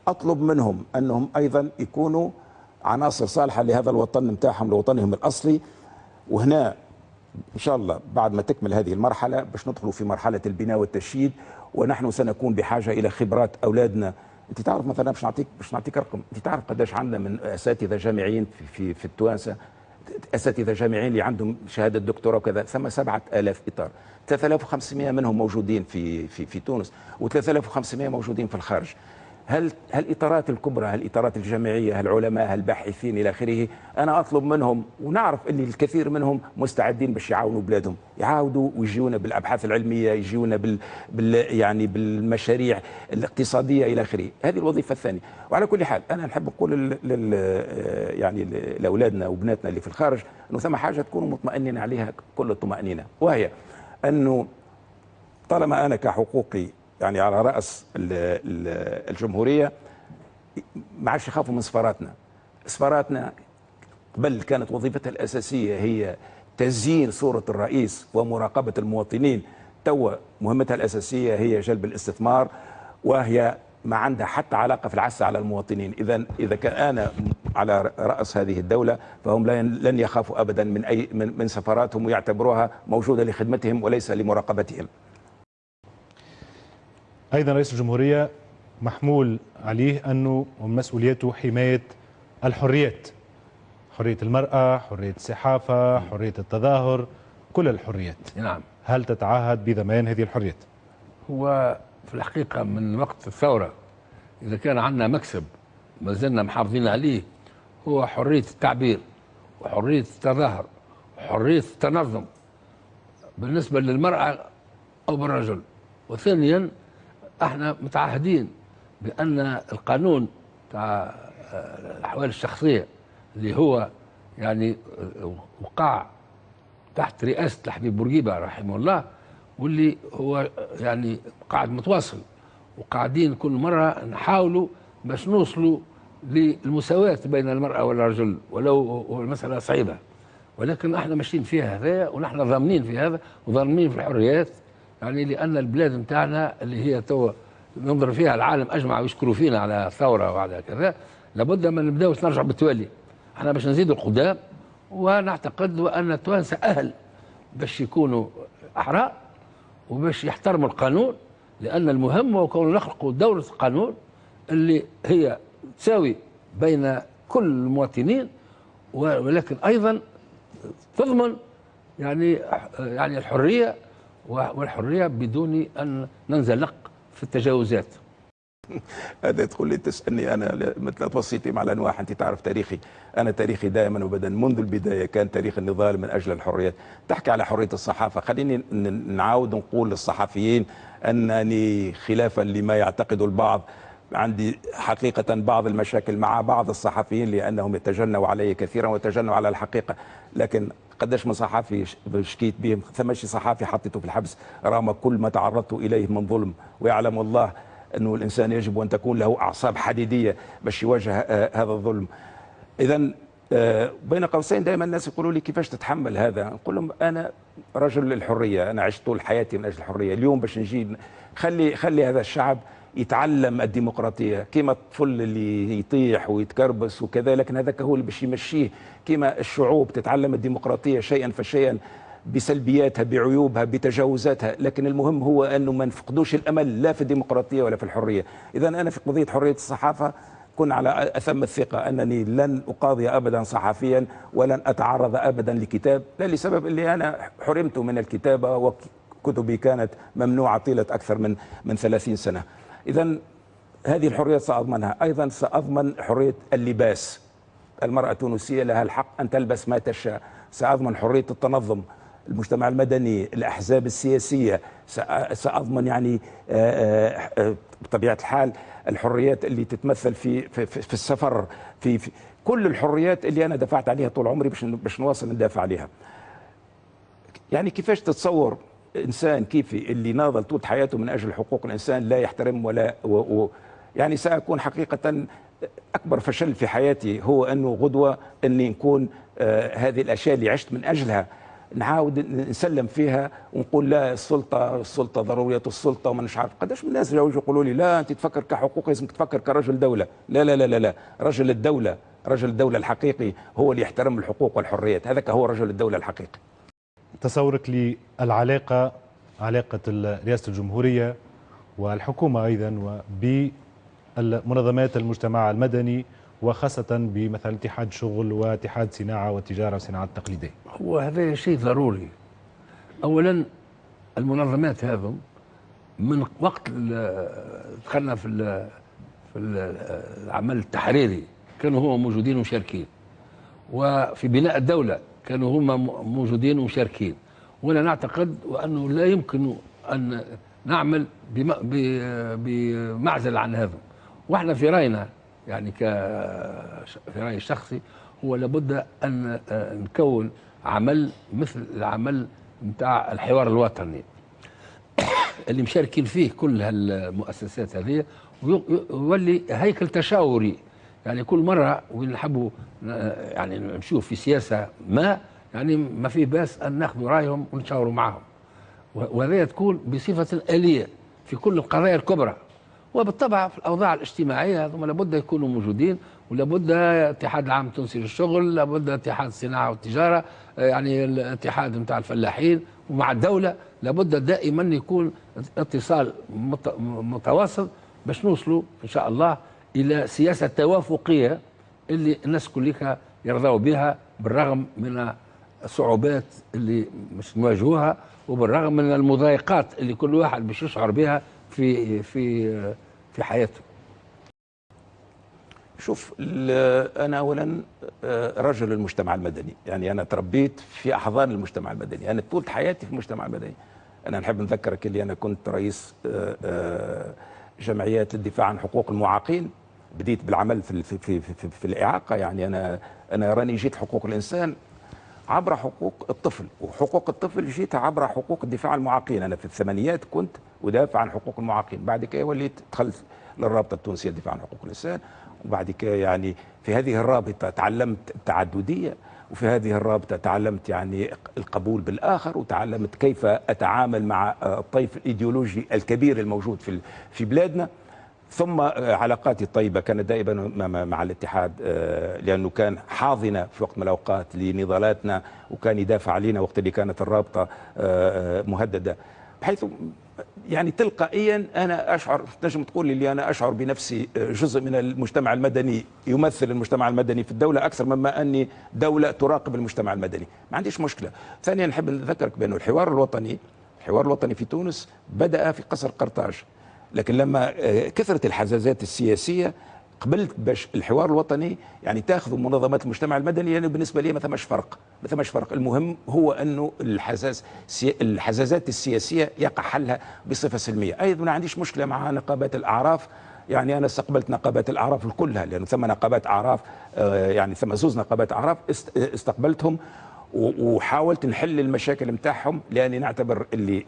أطلب منهم أنهم أيضا يكونوا عناصر صالحة لهذا الوطن نتاعهم لوطنهم الأصلي. وهنا إن شاء الله بعد ما تكمل هذه المرحلة باش ندخلوا في مرحلة البناء والتشييد ونحن سنكون بحاجة إلى خبرات أولادنا. أنت تعرف مثلا باش نعطيك باش نعطيك رقم. أنت تعرف قداش عندنا من أساتذة جامعيين في في, في التوانسة؟ أساتذة جامعيين اللي عندهم شهادة دكتوراه وكذا ثم 7000 إطار. 3500 منهم موجودين في في في تونس و3500 موجودين في الخارج. هل هالاطارات الكبرى هالاطارات الجامعيه هالعلماء هالباحثين إلى آخره؟ أنا أطلب منهم ونعرف اللي الكثير منهم مستعدين باش يعاونوا بلادهم. يعاودوا ويجيونا بالأبحاث العلمية يجيونا بال, بال يعني بالمشاريع الاقتصادية إلى آخره. هذه الوظيفة الثانية. وعلى كل حال أنا نحب نقول لل يعني لأولادنا وبناتنا اللي في الخارج إنه ثم حاجة تكونوا مطمئنين عليها كل الطمانينه وهي أنه طالما أنا كحقوقي يعني على رأس الجمهورية ما عادش يخافوا من سفاراتنا سفاراتنا قبل كانت وظيفتها الأساسية هي تزيين صورة الرئيس ومراقبة المواطنين. توا مهمتها الأساسية هي جلب الاستثمار وهي ما عندها حتى علاقة في العسى على المواطنين. إذا إذا كان أنا على رأس هذه الدولة فهم لن يخافوا ابدا من اي من سفاراتهم ويعتبروها موجودة لخدمتهم وليس لمراقبتهم. أيضا رئيس الجمهورية محمول عليه أنه مسؤوليته حماية الحريات حرية المرأة حرية الصحافة حرية التظاهر كل الحريات. نعم. هل تتعهد بضمان هذه الحريات؟ هو في الحقيقة من وقت الثورة إذا كان عندنا مكسب ما زلنا محافظين عليه هو حرية التعبير وحرية التظاهر وحرية التنظم. بالنسبة للمرأة أو بالرجل. وثانيا إحنا متعهدين بأن القانون تاع الأحوال الشخصية اللي هو يعني وقع تحت رئاسة الحبيب بورقيبة رحمه الله واللي هو يعني قاعد متواصل وقاعدين كل مرة نحاولوا باش نوصلوا للمساواة بين المرأة والرجل ولو المسألة صعيبة. ولكن إحنا ماشيين فيها هذا ونحن ضامنين في هذا وضامنين في الحريات يعني لأن البلاد نتاعنا اللي هي تو ننظر فيها العالم أجمع ويشكروا فينا على الثورة وعلى كذا لابد من نبداو نرجع بالتوالي. إحنا باش نزيدوا القدام ونعتقد ان التوانسه أهل باش يكونوا احرار وباش يحترموا القانون لأن المهم هو كون نخلقوا دولة القانون اللي هي تساوي بين كل المواطنين ولكن أيضا تضمن يعني يعني الحرية والحرية بدون أن ننزلق في التجاوزات. [laughs] هذا تقول لي تسألني أنا مثل توصيتي مع الأنواع أنت تعرف تاريخي. أنا تاريخي دائما وابدا منذ البداية كان تاريخ النضال من أجل الحريات. تحكي على حرية الصحافة. خليني نعاود نقول للصحفيين أنني خلافا لما يعتقد البعض عندي حقيقة بعض المشاكل مع بعض الصحفيين لأنهم يتجنوا علي كثيرا ويتجنوا على الحقيقة. لكن قداش من صحفي شكيت بهم؟ ثمشي صحفي حطيته في الحبس رغم كل ما تعرضت إليه من ظلم. ويعلم الله أنه الإنسان يجب أن تكون له أعصاب حديدية باش يواجه آه، هذا الظلم. إذا آه، بين قوسين دائما الناس يقولوا لي كيفاش تتحمل هذا؟ نقول لهم أنا رجل للحرية أنا عشت طول حياتي من أجل الحرية. اليوم باش نجي خلي خلي هذا الشعب يتعلم الديمقراطية كما الطفل اللي يطيح ويتكربس وكذا لكن هذاك هو اللي باش يمشيه. كما الشعوب تتعلم الديمقراطية شيئا فشيئا بسلبياتها بعيوبها بتجاوزاتها لكن المهم هو أنه ما نفقدوش الأمل لا في الديمقراطية ولا في الحرية. اذا أنا في قضية حرية الصحافة كن على أثم الثقة أنني لن أقاضي أبدا صحفيا ولن أتعرض أبدا لكتاب. لا لسبب اللي أنا حرمت من الكتابة وكتبي كانت ممنوعة طيلة أكثر من من 30 سنة. إذا هذه الحريات سأضمنها. أيضا سأضمن حرية اللباس. المرأة التونسية لها الحق أن تلبس ما تشاء. سأضمن حرية التنظم المجتمع المدني الأحزاب السياسية. سأ- سأضمن يعني آه، آه، آه، بطبيعة الحال الحريات اللي تتمثل في في, في في السفر في, في كل الحريات اللي أنا دفعت عليها طول عمري باش باش نواصل ندافع عليها. يعني كيفاش تتصور إنسان كيفي اللي ناضل طول حياته من أجل حقوق الإنسان لا يحترم ولا و و يعني سأكون حقيقة أكبر فشل في حياتي هو أنه غدوة أني نكون آه هذه الأشياء اللي عشت من أجلها. نعاود نسلم فيها ونقول لا السلطة السلطة ضرورية السلطة وما عارف. قداش من الناس جاوا يقولوا لي لا أنت تفكر كحقوق لازمك تفكر كرجل دولة. لا لا لا لا لا. رجل الدولة رجل الدولة الحقيقي هو اللي يحترم الحقوق والحريات. هذاك هو رجل الدولة الحقيقي. تصورك للعلاقة علاقة ال- رئاسة الجمهورية والحكومة أيضا وبمنظمات المجتمع المدني وخاصة بمثلا اتحاد شغل واتحاد صناعة والتجارة والصناعة التقليدية. هو هذا شيء ضروري. اولا المنظمات هذم من وقت دخلنا في في ال- العمل التحريري كانوا هم موجودين ومشاركين. وفي بناء الدولة كانوا هم موجودين ومشاركين. وأنا نعتقد وأنه لا يمكن أن نعمل بمعزل عن هذا. وإحنا في رأينا يعني ك في رأيي الشخصي هو لابد أن آه، نكون عمل مثل العمل نتاع الحوار الوطني. [coughs] اللي مشاركين فيه كل هالمؤسسات هذه وي- ويولي هيكل تشاوري يعني كل مرة وين نحبوا يعني نشوف في سياسة ما يعني ما في بأس أن ناخذ رأيهم ونشاوروا معهم و- وهذا تكون بصفة آلية في كل القضايا الكبرى. وبالطبع في الأوضاع الاجتماعية هذوما لابد يكونوا موجودين ولابد الاتحاد العام التونسي للشغل لابد اتحاد الصناعة والتجارة يعني الاتحاد نتاع الفلاحين ومع الدولة لابد دائما يكون اتصال مت- متواصل باش نوصلوا إن شاء الله إلى سياسة توافقية اللي الناس كلها يرضوا بها بالرغم من الصعوبات اللي مش نواجهوها وبالرغم من المضايقات اللي كل واحد باش يشعر بها في في في حياته. شوف أنا اولا آه، رجل المجتمع المدني. يعني أنا تربيت في أحضان المجتمع المدني. أنا طول حياتي في المجتمع المدني. أنا نحب نذكرك اللي أنا كنت رئيس آه، آه، جمعيات للدفاع عن حقوق المعاقين. بديت بالعمل في في في, في, في الإعاقة. يعني أنا أنا راني جيت حقوق الإنسان عبر حقوق الطفل. وحقوق الطفل جيتها عبر حقوق الدفاع عن المعاقين. أنا في الثمانينيات كنت ادافع عن حقوق المعاقين. بعد كده وليت دخلت للرابطة التونسية للدفاع عن حقوق الإنسان. وبعد كده يعني في هذه الرابطة تعلمت التعددية. وفي هذه الرابطة تعلمت يعني القبول بالآخر وتعلمت كيف أتعامل مع آه، الطيف الإيديولوجي الكبير الموجود في في بلادنا. ثم آه، علاقاتي الطيبة كانت دائما مع- الاتحاد آه، لأنه كان حاضنة في وقت من الأوقات لنضالاتنا وكان يدافع علينا وقت اللي كانت الرابطة مهددة. بحيث يعني تلقائيا أنا أشعر تنجم تقول لي أنا أشعر بنفسي آه، جزء من المجتمع المدني يمثل المجتمع المدني في الدولة أكثر مما أني دولة تراقب المجتمع المدني. ما عنديش مشكلة. ثانيا نحب نذكرك بأنه الحوار الوطني الحوار الوطني في تونس بدأ في قصر قرطاج. لكن لما آه، كثرت الحزازات السياسية قبلت باش الحوار الوطني يعني تاخذ منظمات المجتمع المدني يعني بالنسبة لي ما ثماش فرق. ما ثماش فرق. المهم هو أنه الحزاز سي- الحزازات السياسية يقع حلها بصفة سلمية. أيضا ما عنديش مشكلة مع نقابات الأعراف. يعني أنا استقبلت نقابات الأعراف كلها لأنه ثم نقابات أعراف آه، يعني ثم زوز نقابات أعراف است- استقبلتهم. وحاولت نحل المشاكل نتاعهم لأني نعتبر اللي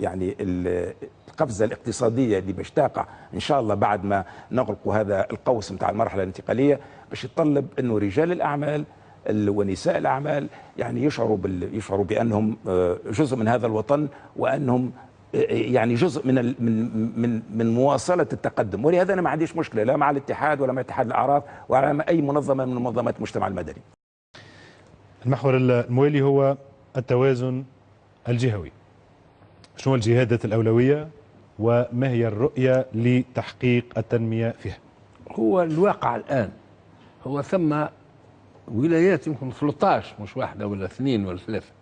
يعني ال- القفزة الاقتصادية اللي باش تقع إن شاء الله بعد ما نغلقوا هذا القوس نتاع المرحلة الانتقالية باش يتطلب إنه رجال الأعمال ال- ونساء الأعمال يعني يشعروا بال يشعروا بأنهم آه، جزء من هذا الوطن وأنهم آه، يعني جزء من من من من مواصلة التقدم. ولهذا أنا ما عنديش مشكلة لا مع الاتحاد ولا مع اتحاد الأعراف ولا مع أي منظمة من منظمات المجتمع المدني. المحور الموالي هو التوازن الجهوي. شنو الجهادات الأولوية وما هي الرؤية لتحقيق التنمية فيها؟ هو الواقع الآن. هو ثم ولايات يمكن 13 مش واحدة ولا اثنين ولا ثلاثة.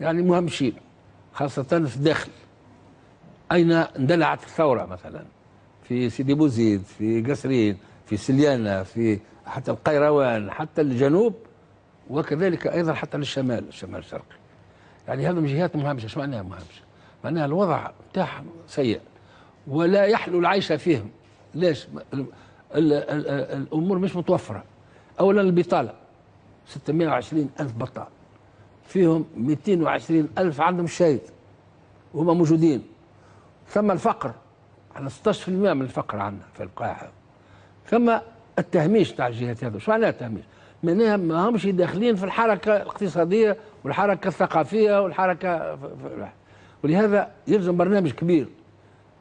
يعني مهمشين خاصة في الداخل. أين اندلعت الثورة مثلا؟ في سيدي بوزيد في قصرين في سليانة في حتى القيروان حتى الجنوب. وكذلك أيضا حتى للشمال الشمال الشرقي يعني هذه جهات مهمشه إيش معناها مهمشه؟ معناها الوضع بتاعهم سيء ولا يحلو العيش فيهم. ليش؟ ال ال ال الأمور مش متوفرة. اولا البطالة. 620 ألف بطال. فيهم 220 ألف عندهم شهيد وهم موجودين. ثم الفقر. على 16% من الفقر عندنا في القاهرة. ثم التهميش تاع الجهات هذو. شو معناها التهميش؟ معناها ما همش داخلين في الحركة الاقتصادية والحركة الثقافية والحركة ولهذا يلزم برنامج كبير.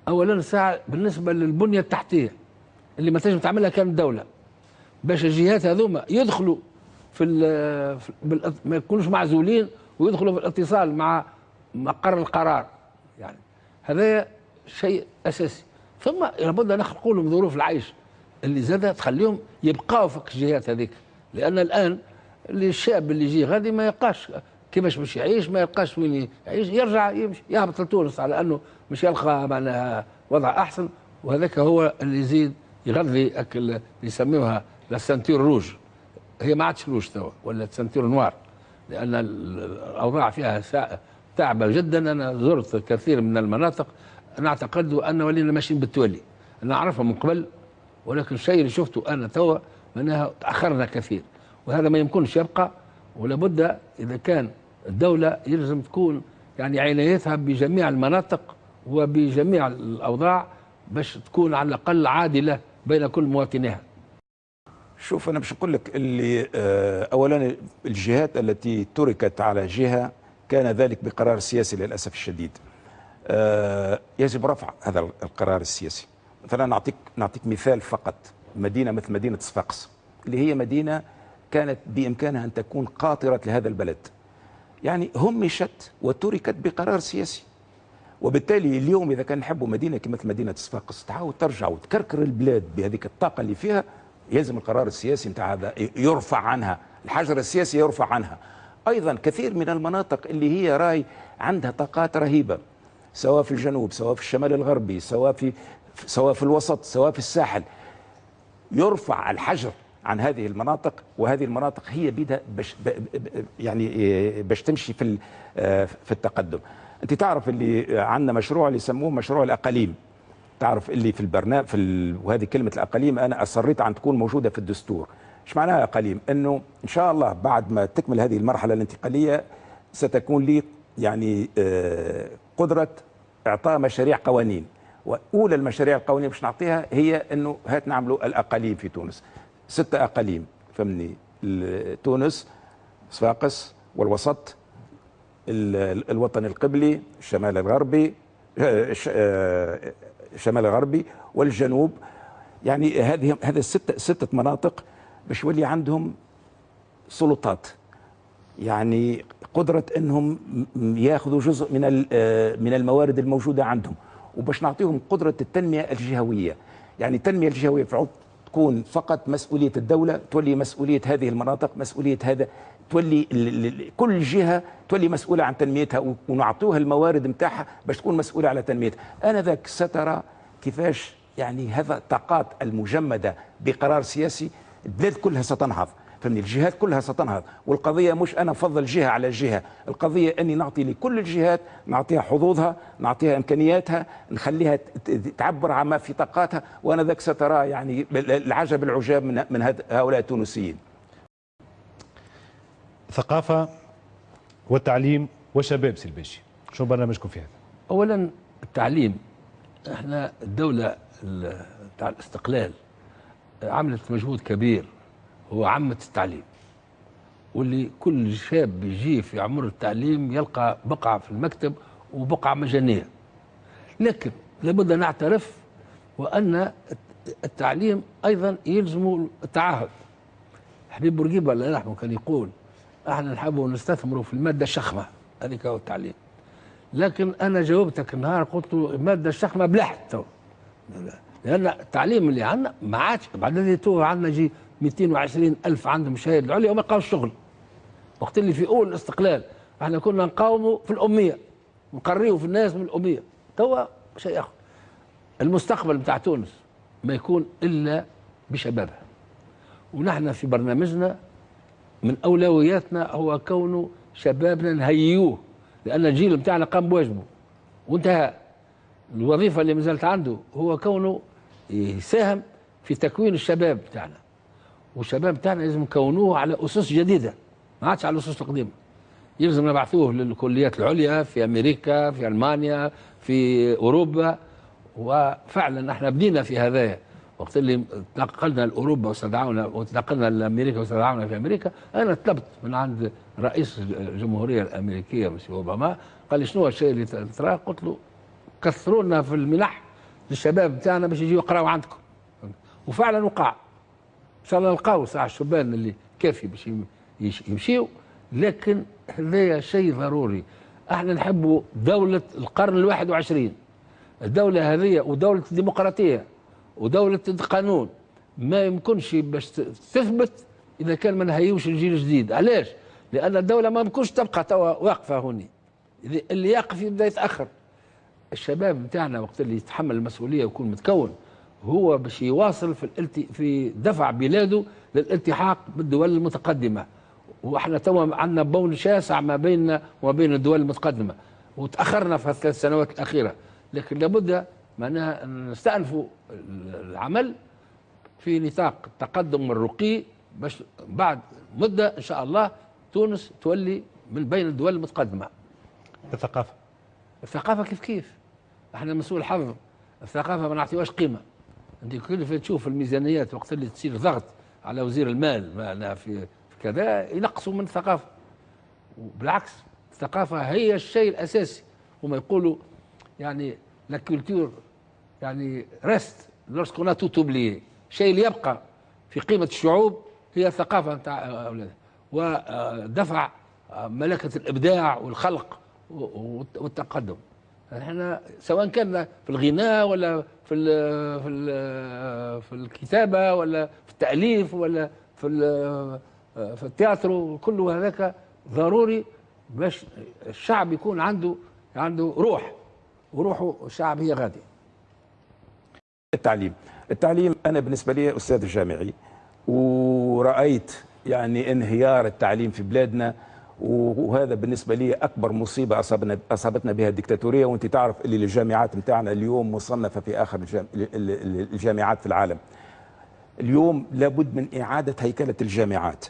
اولا ساعة بالنسبة للبنية التحتية اللي ما تنجم تعملها كان الدولة. باش الجهات هذوما يدخلوا في, في ما يكونوش معزولين ويدخلوا في الاتصال مع مقر القرار. يعني هذا شيء أساسي. ثم لابد أن نخلقوا لهم ظروف العيش اللي زاد تخليهم يبقاو في الجهات هذيك. لأن الآن الشاب اللي يجي غادي ما يلقاش كيفاش باش يعيش ما يلقاش وين يعيش يرجع يمشي يهبط لتونس على أنه مش يلقى معناها وضع أحسن. وهذاك هو اللي يزيد يغذي اللي يسميوها لا سنتور روج هي ما عادش روج توا ولا سنتور نوار لأن ال- الاوضاع فيها تعبة جدا. أنا زرت كثير من المناطق. أنا أعتقد أن ولينا ماشيين بالتولي أنا أعرفها من قبل ولكن الشيء اللي شفته أنا توا معناها تاخرنا كثير. وهذا ما يمكنش يبقى ولابد إذا كان الدولة يلزم تكون يعني عنايتها بجميع المناطق وبجميع الأوضاع باش تكون على الأقل عادلة بين كل مواطنيها. شوف أنا باش نقول لك اللي آه، اولا الجهات التي تركت على جهة كان ذلك بقرار سياسي للأسف الشديد. آه، يجب رفع هذا القرار السياسي. مثلا نعطيك نعطيك مثال فقط. مدينة مثل مدينة صفاقس اللي هي مدينة كانت بإمكانها أن تكون قاطرة لهذا البلد. يعني همشت وتركت بقرار سياسي. وبالتالي اليوم إذا كان نحبوا مدينة كمثل مدينة صفاقس تعاود ترجع وتكركر البلاد بهذيك الطاقة اللي فيها. يلزم القرار السياسي نتاع هذا يرفع عنها الحجر السياسي يرفع عنها. أيضا كثير من المناطق اللي هي راي عندها طاقات رهيبة سواء في الجنوب سواء في الشمال الغربي سواء في سواء في الوسط سواء في الساحل. يرفع الحجر عن هذه المناطق وهذه المناطق هي بدها باش يعني إيه باش تمشي في آه، في التقدم. أنت تعرف اللي عندنا مشروع اللي يسموه مشروع الأقاليم. تعرف اللي في البرنامج في ال... وهذه كلمة الأقاليم أنا أصريت ان تكون موجودة في الدستور. إيش معناها أقاليم؟ إنه إن شاء الله بعد ما تكمل هذه المرحلة الانتقالية ستكون لي يعني آه، قدرة إعطاء مشاريع قوانين. وأولى المشاريع القوانين باش نعطيها هي إنه هات نعملوا الأقاليم في تونس. ستة أقاليم فهمني؟ تونس صفاقس والوسط ال- ال- الوطن القبلي الشمال الغربي آه، آه، الشمال الغربي والجنوب. يعني هذه هذه الستة ستة مناطق باش يولي عندهم سلطات. يعني قدرة إنهم ياخذوا جزء من آه، من الموارد الموجودة عندهم. وباش نعطيهم قدرة التنمية الجهوية. يعني التنمية الجهوية في تكون فقط مسؤولية الدولة تولي مسؤولية هذه المناطق مسؤولية هذا تولي كل جهة تولي مسؤولة عن تنميتها ونعطوها الموارد نتاعها باش تكون مسؤولة على تنميتها. آنذاك سترى كيفاش يعني هذا الطاقات المجمدة بقرار سياسي البلاد كلها ستنهض. فهمني؟ الجهات كلها ستنهض والقضية مش أنا افضل جهة على جهة. القضية أني نعطي لكل الجهات نعطيها حظوظها نعطيها إمكانياتها نخليها تعبر عما في طاقاتها. وأنا ذاك سترى يعني العجب العجاب من من هؤلاء التونسيين. ثقافة والتعليم والشباب سي الباشي شو برنامجكم في هذا؟ اولا التعليم. إحنا الدولة ال- بتاع الاستقلال عملت مجهود كبير. هو عمت التعليم. واللي كل شاب يجي في عمر التعليم يلقى بقعة في المكتب وبقعة مجانية. لكن لابد أن نعترف وأن التعليم أيضا يلزم التعهد. حبيب بورقيبة الله يرحمه كان يقول إحنا نحب نستثمروا في المادة الشخمة. هذيك هو التعليم. لكن أنا جاوبتك النهار قلت له المادة الشخمة بلحت لأن التعليم اللي عندنا ما عادش بعد تو عندنا جي 220 ألف عندهم شهاده العليا وما لقاوش شغل. وقت اللي في أول الاستقلال إحنا كنا نقاوموا في الأمية نقريوا في الناس من الأمية. توا شيء آخر. المستقبل بتاع تونس ما يكون إلا بشبابها. ونحن في برنامجنا من أولوياتنا هو كونه شبابنا نهيئوه لأن الجيل بتاعنا قام بواجبه. وانتهى. الوظيفة اللي مازالت عنده هو كونه يساهم في تكوين الشباب بتاعنا. والشباب بتاعنا لازم نكونوه على أسس جديدة ما عادش على الاسس القديمه يلزم نبعثوه للكليات العليا في أمريكا في ألمانيا في أوروبا. وفعلا إحنا بدينا في هذايا وقت اللي انتقلنا لأوروبا واستدعونا وانتقلنا لأمريكا واستدعونا في أمريكا. أنا طلبت من عند رئيس الجمهورية الأمريكية مسيو أوباما قال لي شنو الشيء اللي تراه؟ قلت له كثروا لنا في المنح للشباب بتاعنا باش يجيوا يقراوا عندكم. وفعلا وقع. ان شاء الله نلقاو ساعة الشبان اللي كافي باش يمشيوا لكن هذايا شيء ضروري. إحنا نحبوا دولة القرن الواحد وعشرين. الدولة هذه ودولة الديمقراطية ودولة القانون ما يمكنش باش تثبت إذا كان ما نهيوش الجيل الجديد علاش؟ لأن الدولة ما يمكنش تبقى توا واقفة هوني. اللي يقف يبدأ يتأخر. الشباب بتاعنا وقت اللي يتحمل المسؤولية ويكون متكون هو باش يواصل في الالتي في دفع بلاده للالتحاق بالدول المتقدمة. وإحنا توا عندنا بون شاسع ما بيننا وما بين الدول المتقدمة. وتأخرنا في الثلاث سنوات الأخيرة. لكن لابد معناها نستأنفوا العمل في نطاق التقدم والرقي باش بعد مدة إن شاء الله تونس تولي من بين الدول المتقدمة. الثقافة. الثقافة كيف كيف؟ إحنا لسوء الحظ. الثقافة ما نعطيوهاش قيمة. انت كل تشوف الميزانيات وقت اللي تصير ضغط على وزير المال معناها في كذا ينقصوا من الثقافة. وبالعكس الثقافة هي الشيء الأساسي. هما يقولوا يعني la culture يعني reste lorsqu'on a tout oublié الشيء اللي يبقى في قيمة الشعوب هي الثقافة نتاع اولادها ودفع ملكة الإبداع والخلق والتقدم. إحنا سواء كان في الغناء ولا في ال في ال في الكتابة ولا في التأليف ولا في في التياترو كل هذاك ضروري باش الشعب يكون عنده عنده روح وروحه الشعب هي غادي التعليم. التعليم أنا بالنسبة لي أستاذ جامعي ورأيت يعني انهيار التعليم في بلادنا وهذا بالنسبة لي أكبر مصيبة أصابنا أصابتنا بها الدكتاتورية. وأنت تعرف اللي الجامعات نتاعنا اليوم مصنفة في آخر الجامعات في العالم. اليوم لابد من إعادة هيكلة الجامعات.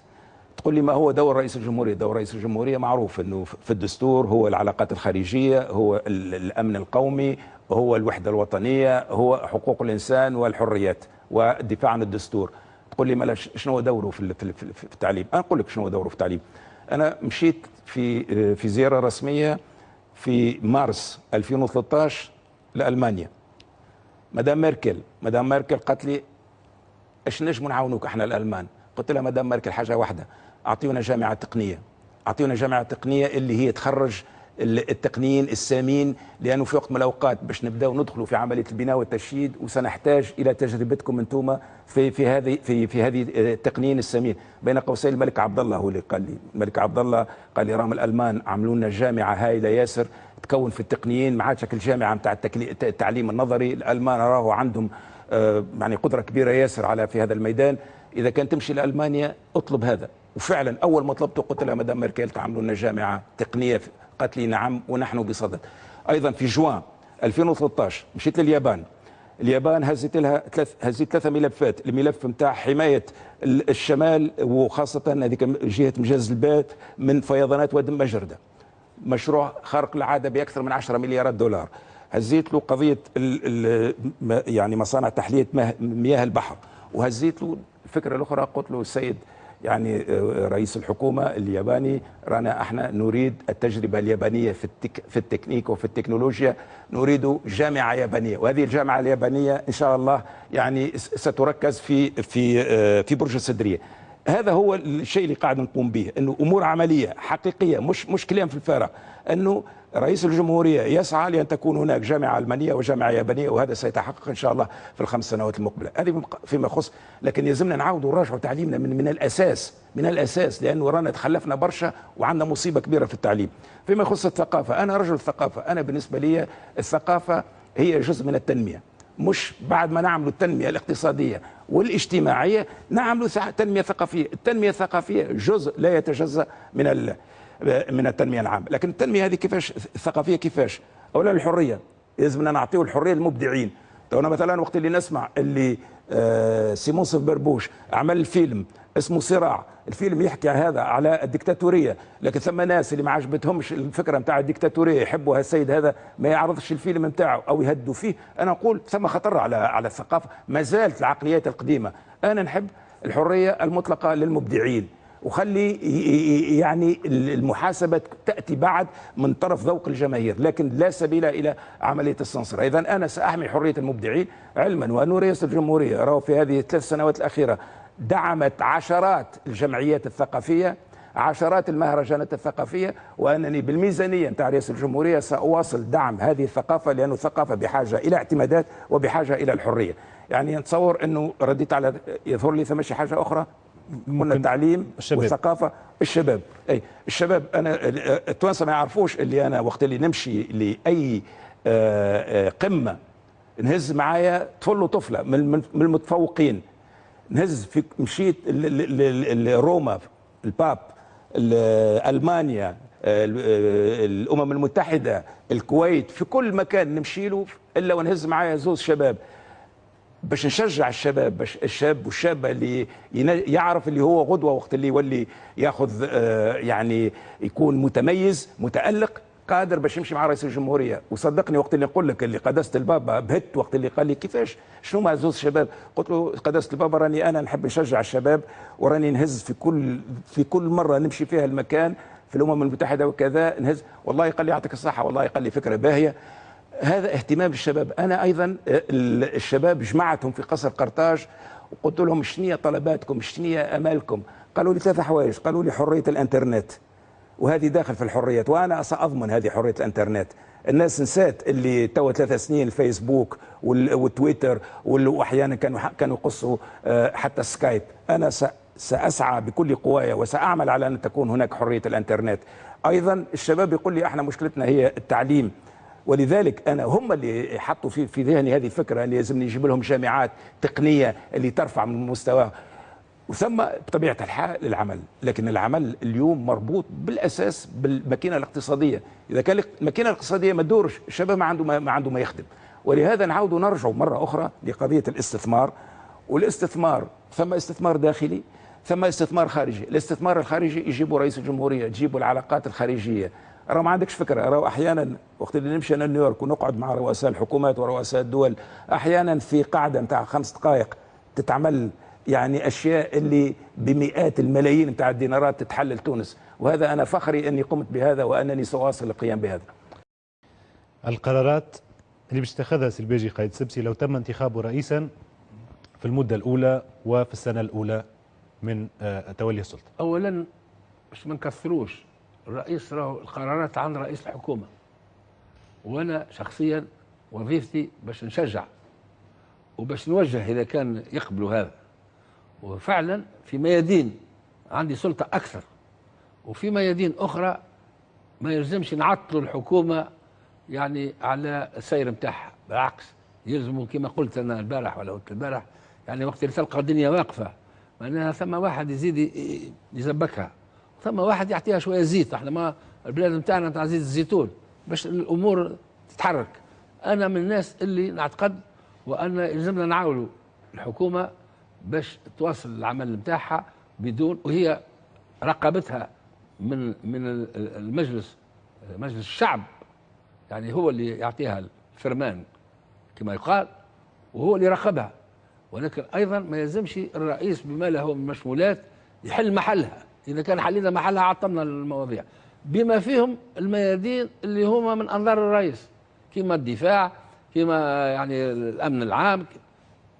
تقول لي ما هو دور رئيس الجمهورية؟ دور رئيس الجمهورية معروف أنه في الدستور هو العلاقات الخارجية هو الأمن القومي هو الوحدة الوطنية هو حقوق الإنسان والحريات والدفاع عن الدستور. تقول لي ما شنو دوره في التعليم؟ أنا أقول لك شنو دوره في التعليم. أنا مشيت في في زيارة رسمية في مارس 2013 لألمانيا. مدام ميركل مدام ميركل قالت لي إيش نجم نعاونوك إحنا الألمان؟ قلت لها مدام ميركل حاجة واحدة أعطيونا جامعة تقنية. أعطيونا جامعة تقنية اللي هي تخرج التقنيين السامين لأنه في وقت من الأوقات باش نبداو ندخلوا في عملية البناء والتشييد وسنحتاج إلى تجربتكم أنتم في في هذه في في هذه التقنيين السامين. بين قوسين الملك عبد الله هو اللي قال لي الملك عبد الله قال لي راهم الألمان عملوا لنا جامعة هائله ياسر تكون في التقنيين ما عادش الجامعة نتاع التعليم النظري الألمان راهو عندهم يعني قدرة كبيرة ياسر على في هذا الميدان. إذا كان تمشي لألمانيا اطلب هذا. وفعلا أول ما طلبته قلت لها مدام ميركل تعملوا لنا جامعة تقنية قالت لي نعم ونحن بصدد. أيضا في جوان 2013 مشيت لليابان. اليابان هزت لها ثلاث هزيت ثلاثة ملفات. الملف نتاع حماية الشمال وخاصة هذيك جهة مجاز البات من فيضانات واد مجردة. مشروع خارق العادة بأكثر من 10 مليارات دولار. هزيت له قضية ال ال يعني مصانع تحلية مياه البحر. وهزيت له الفكرة الأخرى قلت له السيد يعني رئيس الحكومة الياباني رانا إحنا نريد التجربة اليابانية في التك في التكنيك وفي التكنولوجيا. نريد جامعة يابانية. وهذه الجامعة اليابانية إن شاء الله يعني ستركز في في في برج السدرية هذا هو الشيء اللي قاعد نقوم به إنه أمور عملية حقيقية مش مش كلام في الفارغ إنه رئيس الجمهورية يسعى لأن تكون هناك جامعة ألمانية وجامعة يابانية وهذا سيتحقق إن شاء الله في الخمس سنوات المقبلة. هذه فيما يخص لكن يلزمنا نعود ونراجع تعليمنا من, من الأساس من الأساس لأنه رانا تخلفنا برشا وعندنا مصيبة كبيرة في التعليم. فيما يخص الثقافة أنا رجل ثقافة. أنا بالنسبة لي الثقافة هي جزء من التنمية. مش بعد ما نعمل التنمية الاقتصادية والاجتماعية نعمل تنمية ثقافية. التنمية الثقافية جزء لا يتجزأ من ال من التنمية العامة. لكن التنمية هذه كيفاش الثقافية كيفاش؟ أولا الحرية. لازمنا نعطيو الحرية للمبدعين. تو أنا مثلا وقت اللي نسمع اللي آه صف بربوش عمل فيلم اسمه صراع. الفيلم يحكي هذا على الدكتاتورية. لكن ثم ناس اللي ما عجبتهمش الفكرة نتاع الدكتاتورية يحبوا السيد هذا ما يعرضش الفيلم نتاعه أو يهدوا فيه أنا أقول ثم خطر على على الثقافة. ما زالت العقليات القديمة. أنا نحب الحرية المطلقة للمبدعين. وخلي يعني المحاسبة تأتي بعد من طرف ذوق الجماهير لكن لا سبيل إلى عملية السنسر إذا أنا سأحمي حرية المبدعين علما وأن رئيس الجمهورية رأوا في هذه الثلاث سنوات الأخيرة دعمت عشرات الجمعيات الثقافية عشرات المهرجانات الثقافية وأنني بالميزانية نتاع رئيس الجمهورية سأواصل دعم هذه الثقافة لأن الثقافة بحاجة إلى اعتمادات وبحاجة إلى الحرية. يعني نتصور أنه رديت على يظهر لي ثم حاجة أخرى؟ قلنا التعليم الشباب. والثقافة الشباب. أي الشباب أنا التوانسة ما يعرفوش اللي أنا وقت اللي نمشي لأي آه، آه، قمة نهز معايا طفل وطفلة من المتفوقين. نهز في مشيت ل- ل- ل- روما الباب ال- ألمانيا ال- الأمم المتحدة الكويت في كل مكان نمشي له إلا ونهز معايا زوز شباب. باش نشجع الشباب باش الشاب والشابة اللي يعرف اللي هو غدوة وقت اللي يولي ياخذ آه، يعني يكون متميز متألق قادر باش يمشي مع رئيس الجمهورية. وصدقني وقت اللي نقول لك اللي قداسه البابا بهت وقت اللي قال لي كيفاش؟ شنو مع زوز شباب قلت له قداسه البابا راني أنا نحب نشجع الشباب وراني نهز في كل في كل مرة نمشي فيها المكان في الأمم المتحدة وكذا نهز. والله قال لي يعطيك الصحة والله قال لي فكرة باهية. هذا اهتمام الشباب. أنا أيضا ال- الشباب جمعتهم في قصر قرطاج وقلت لهم شنية طلباتكم شنية أمالكم؟ قالوا لي ثلاثة حوايج. قالوا لي حرية الإنترنت. وهذه داخل في الحريات. وأنا سأضمن هذه حرية الإنترنت. الناس نسات اللي توا ثلاث سنين الفيسبوك وال- والتويتر وال- واحيانا كانوا كانوا يقصوا آه، حتى سكايب. أنا سأسعى بكل قواي وسأعمل على أن تكون هناك حرية الإنترنت. أيضا الشباب يقول لي إحنا مشكلتنا هي التعليم. ولذلك أنا هم اللي حطوا في في ذهني هذه الفكرة أن لازم نجيب لهم جامعات تقنية اللي ترفع من مستواهم وثم بطبيعة الحال العمل لكن العمل اليوم مربوط بالأساس بالماكينة الاقتصادية. إذا كان الماكينة الاقتصادية ما تدورش الشباب ما عنده ما عنده ما يخدم. ولهذا نعود نرجع مرة أخرى لقضية الاستثمار. والاستثمار ثم استثمار داخلي ثم استثمار خارجي. الاستثمار الخارجي يجيبوا رئيس الجمهورية تجيبوا العلاقات الخارجية. راه ما عندكش فكرة. راه أحيانا وقت اللي نمشي أنا نيويورك ونقعد مع رؤساء الحكومات ورؤساء الدول أحيانا في قاعدة نتاع خمس دقائق تتعمل يعني أشياء اللي بمئات الملايين نتاع الدينارات تتحلل تونس. وهذا أنا فخري أني قمت بهذا وأنني سأواصل القيام بهذا. القرارات اللي باش تتخذها سلبيجي قايد سبسي لو تم انتخابه رئيسا في المدة الأولى وفي السنة الأولى من آه، تولي السلطة. اولا باش ما نكثروش الرئيس راهو القرارات عن رئيس الحكومة. وأنا شخصيا وظيفتي باش نشجع وباش نوجه إذا كان يقبلوا هذا. وفعلا في ميادين عندي سلطة أكثر. وفي ميادين أخرى ما يلزمش نعطلوا الحكومة يعني على السير نتاعها بالعكس يلزموا كما قلت أنا البارح ولا قلت البارح يعني وقت اللي تلقى الدنيا واقفة معناها ثم واحد يزيد يزبكها. ثم واحد يعطيها شوية زيت إحنا ما البلاد نتاعنا نتاع زيت الزيتون باش الأمور تتحرك. أنا من الناس اللي نعتقد وان يلزمنا نعاولوا الحكومة باش تواصل العمل نتاعها بدون وهي رقابتها من من ال- المجلس مجلس الشعب. يعني هو اللي يعطيها الفرمان كما يقال وهو اللي يراقبها ولكن أيضا ما يلزمش الرئيس بما له من مشمولات يحل محلها. إذا كان حلينا محلها عطلنا المواضيع. بما فيهم الميادين اللي هما من أنظار الرئيس. كما الدفاع كما يعني الأمن العام.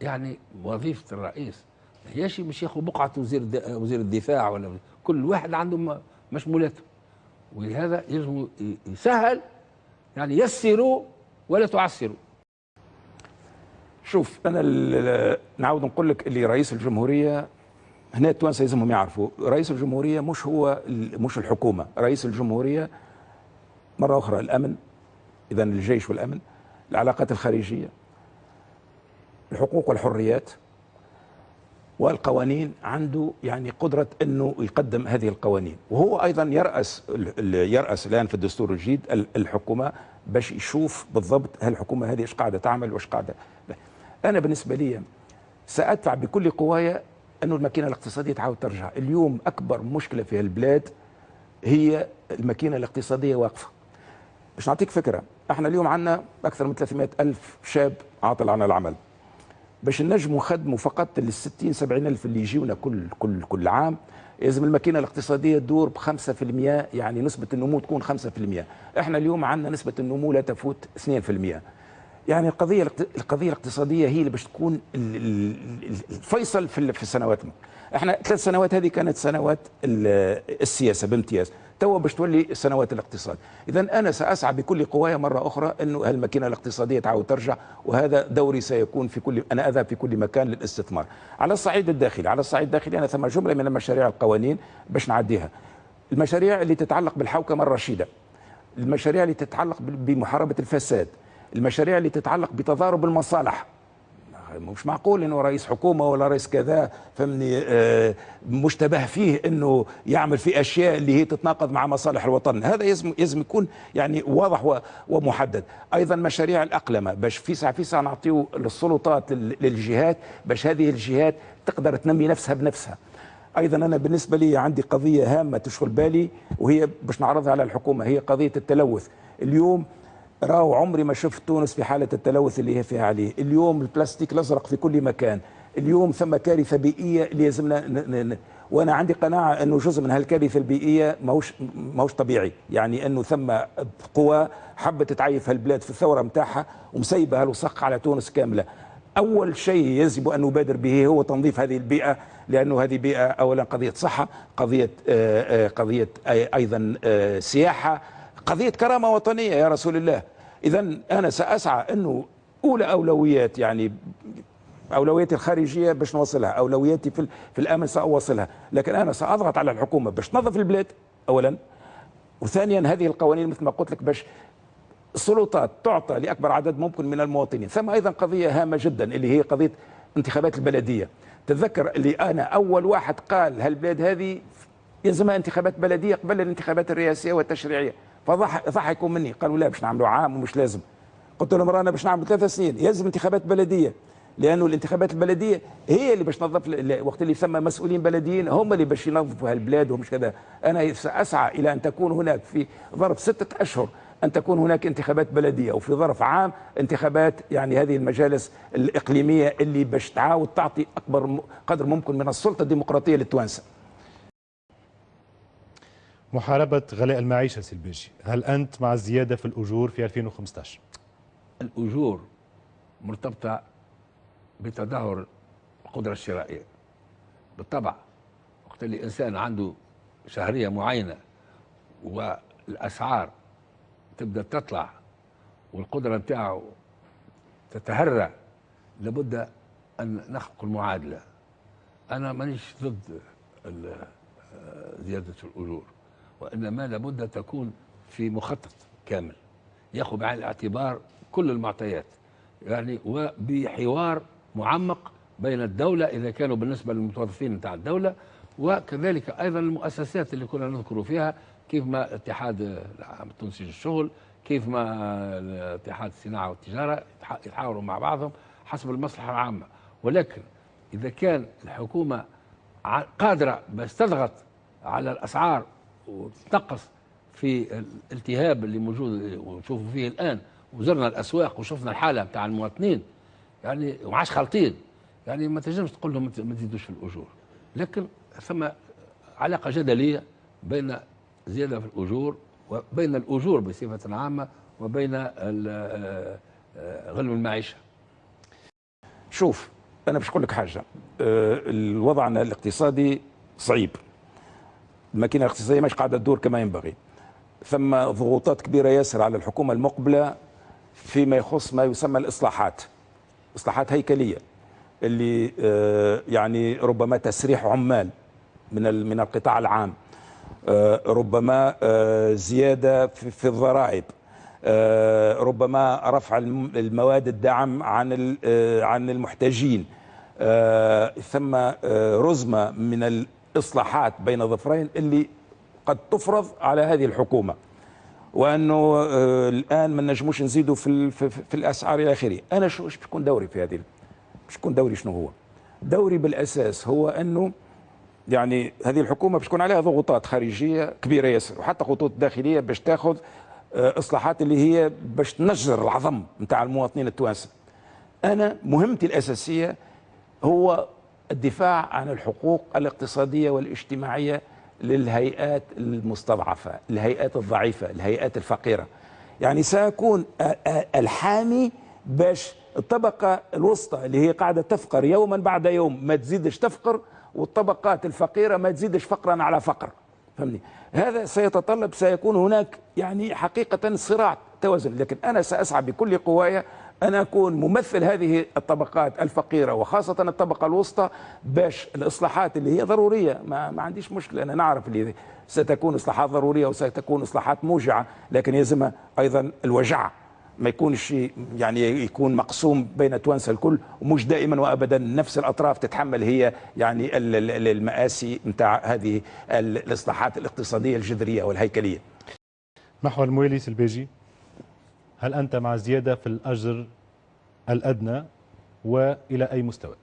يعني وظيفة الرئيس. ما هيش مش ياخذ بقعة وزير وزير الدفاع ولا كل واحد عنده مشمولاته ولهذا يجب يسهل يعني يسروا ولا تعسروا. شوف أنا نعاود نقول لك اللي رئيس الجمهورية هنا التوانسه لازمهم يعرفوا. رئيس الجمهورية مش هو مش الحكومة. رئيس الجمهورية مرة أخرى الأمن إذا الجيش والأمن العلاقات الخارجية الحقوق والحريات والقوانين عنده يعني قدرة أنه يقدم هذه القوانين. وهو أيضا يرأس يرأس الآن في الدستور الجديد ال- الحكومة باش يشوف بالضبط هل الحكومة هذه إيش قاعدة تعمل وإيش قاعدة. أنا بالنسبة لي سأدفع بكل قوايا أنه الماكينة الاقتصادية تعاود ترجع. اليوم أكبر مشكلة في البلاد هي الماكينة الاقتصادية واقفة. باش نعطيك فكرة إحنا اليوم عندنا أكثر من 300 ألف شاب عاطل عن العمل. باش نجموا نخدموا فقط ال 60 70 ألف اللي يجيونا كل كل كل عام لازم الماكينة الاقتصادية تدور ب 5% يعني نسبة النمو تكون 5% إحنا اليوم عندنا نسبة النمو لا تفوت 2% يعني القضية القضية الاقتصادية هي اللي باش تكون ال- ال- ال- الفيصل في السنوات إحنا ثلاث سنوات هذه كانت سنوات ال- السياسة بامتياز توا باش تولي سنوات الاقتصاد. اذا أنا سأسعى بكل قواي مرة أخرى انه هالماكينة الاقتصادية تعاود ترجع وهذا دوري سيكون في كل أنا أذهب في كل مكان للاستثمار. على الصعيد الداخلي على الصعيد الداخلي أنا ثم جملة من المشاريع القوانين باش نعديها. المشاريع اللي تتعلق بالحوكمة الرشيدة المشاريع اللي تتعلق بمحاربة الفساد المشاريع اللي تتعلق بتضارب المصالح. مش معقول إنه رئيس حكومة ولا رئيس كذا فهمني آه، مشتبه فيه إنه يعمل في أشياء اللي هي تتناقض مع مصالح الوطن. هذا يلزم يكون يعني واضح ومحدد. أيضا مشاريع الأقلمة. باش في ساعه في ساعه نعطيو للسلطات لل- للجهات باش هذه الجهات تقدر تنمي نفسها بنفسها. أيضا أنا بالنسبة لي عندي قضية هامة تشغل بالي وهي باش نعرضها على الحكومة. هي قضية التلوث. اليوم راهو عمري ما شفت تونس في حالة التلوث اللي هي فيها عليه. اليوم البلاستيك الازرق في كل مكان. اليوم ثم كارثة بيئية اللي ن- وأنا عندي قناعة أنه جزء من هالكارثة البيئية ماهوش ماهوش طبيعي. يعني أنه ثم قوى حبت تعيف هالبلاد في الثورة نتاعها ومسيبة هالوسخ على تونس كاملة. أول شيء يجب أن نبادر به هو تنظيف هذه البيئة لأنه هذه بيئة اولا قضية صحة قضية آه، آه، قضية أيضا آه، سياحة قضية كرامة وطنية يا رسول الله. اذا أنا سأسعى أنه أولى أولويات يعني اولوياتي الخارجية باش نوصلها اولوياتي في, في الأمن سأوصلها. لكن أنا سأضغط على الحكومة باش تنظف البلاد اولا. وثانيا هذه القوانين مثل ما قلت لك باش السلطات تعطى لأكبر عدد ممكن من المواطنين. ثم أيضا قضية هامة جدا اللي هي قضية انتخابات البلدية. تتذكر اللي أنا أول واحد قال هالبلاد هذه يلزمها انتخابات بلدية قبل الانتخابات الرئاسية والتشريعية. فضحكوا مني. قالوا لا باش نعملوا عام ومش لازم. قلت لهم رانا باش نعمل ثلاث سنين. يلزم انتخابات بلديه لأنه الانتخابات البلدية هي اللي باش تنظف وقت اللي يسمى مسؤولين بلديين هم اللي باش ينظفوا هالبلاد ومش كذا. أنا سأسعى إلى أن تكون هناك في ظرف ستة أشهر أن تكون هناك انتخابات بلدية وفي ظرف عام انتخابات يعني هذه المجالس الإقليمية اللي باش تعاود تعطي أكبر قدر ممكن من السلطة الديمقراطية للتوانسة. محاربة غلاء المعيشة سلبيجي هل أنت مع الزيادة في الأجور في 2015 الأجور مرتبطة بتدهور القدرة الشرائية. بالطبع وقت اللي إنسان عنده شهرية معينة والأسعار تبدأ تطلع والقدرة نتاعه تتهرى لابد أن نخلق المعادلة. أنا مانيش ضد آه، زيادة الأجور. وإنما لابد تكون في مخطط كامل. يأخذ بعين الاعتبار كل المعطيات يعني وبحوار معمق بين الدولة إذا كانوا بالنسبة للمتوظفين نتاع الدولة وكذلك أيضا المؤسسات اللي كنا نذكر فيها كيف ما العام التونسي للشغل كيف ما اتحاد الصناعة والتجارة يتح- يتحاوروا مع بعضهم حسب المصلحة العامة. ولكن إذا كان الحكومة قادرة بس تضغط على الأسعار وتنقص في الالتهاب اللي موجود ونشوفه فيه الآن وزرنا الأسواق وشفنا الحالة بتاع المواطنين. يعني وما عادش خالطين. يعني ما تنجمش تقول لهم ما تزيدوش في الأجور. لكن ثم علاقة جدلية بين زيادة في الأجور وبين الأجور بصفة عامة وبين آه، غلو المعيشة. شوف أنا باش نقول لك حاجة. آه، الوضع الاقتصادي صعيب. الماكينه الاقتصاديه مش قاعدة تدور كما ينبغي. ثم ضغوطات كبيرة ياسر على الحكومة المقبلة فيما يخص ما يسمى الإصلاحات. إصلاحات هيكلية اللي آه، يعني ربما تسريح عمال من من القطاع العام. آه، ربما آه، زيادة في الضرائب. ربما رفع الم- المواد الدعم عن عن المحتاجين. ثم رزمة من الاصلاحات بين ظفرين اللي قد تفرض على هذه الحكومة. وأنه آه، الآن ما نجموش نزيدوا في في, الأسعار إلى آخره. أنا شو إيش بيكون دوري في هذه باش يكون دوري شنو هو؟ دوري بالأساس هو أنه يعني هذه الحكومة باش تكون عليها ضغوطات خارجية كبيرة ياسر وحتى خطوط داخلية باش تاخذ آه، إصلاحات اللي هي باش تنجر العظم نتاع المواطنين التوانسة. أنا مهمتي الأساسية هو الدفاع عن الحقوق الاقتصادية والاجتماعية للهيئات المستضعفة، الهيئات الضعيفة، الهيئات الفقيرة. يعني آ- الحامي باش الطبقة الوسطى اللي هي قاعدة تفقر يوما بعد يوم ما تزيدش تفقر والطبقات الفقيرة ما تزيدش فقرا على فقر. فهمني؟ هذا سيتطلب سيكون هناك يعني حقيقة صراع توازن، لكن أنا سأسعى بكل قواي أن أكون ممثل هذه الطبقات الفقيرة وخاصة الطبقة الوسطى باش الإصلاحات اللي هي ضرورية. ما, ما عنديش مشكلة أنا نعرف اللي ستكون إصلاحات ضرورية وستكون إصلاحات موجعة لكن يلزم أيضا الوجع. ما يكونش يعني يكون مقسوم بين توانسة الكل ومش دائما وابدا نفس الأطراف تتحمل هي يعني ال- ال- المآسي نتاع هذه ال- الإصلاحات الاقتصادية الجذرية والهيكلية. محور المويليس البيجي. هل أنت مع زيادة في الأجر الأدنى وإلى أي مستوى؟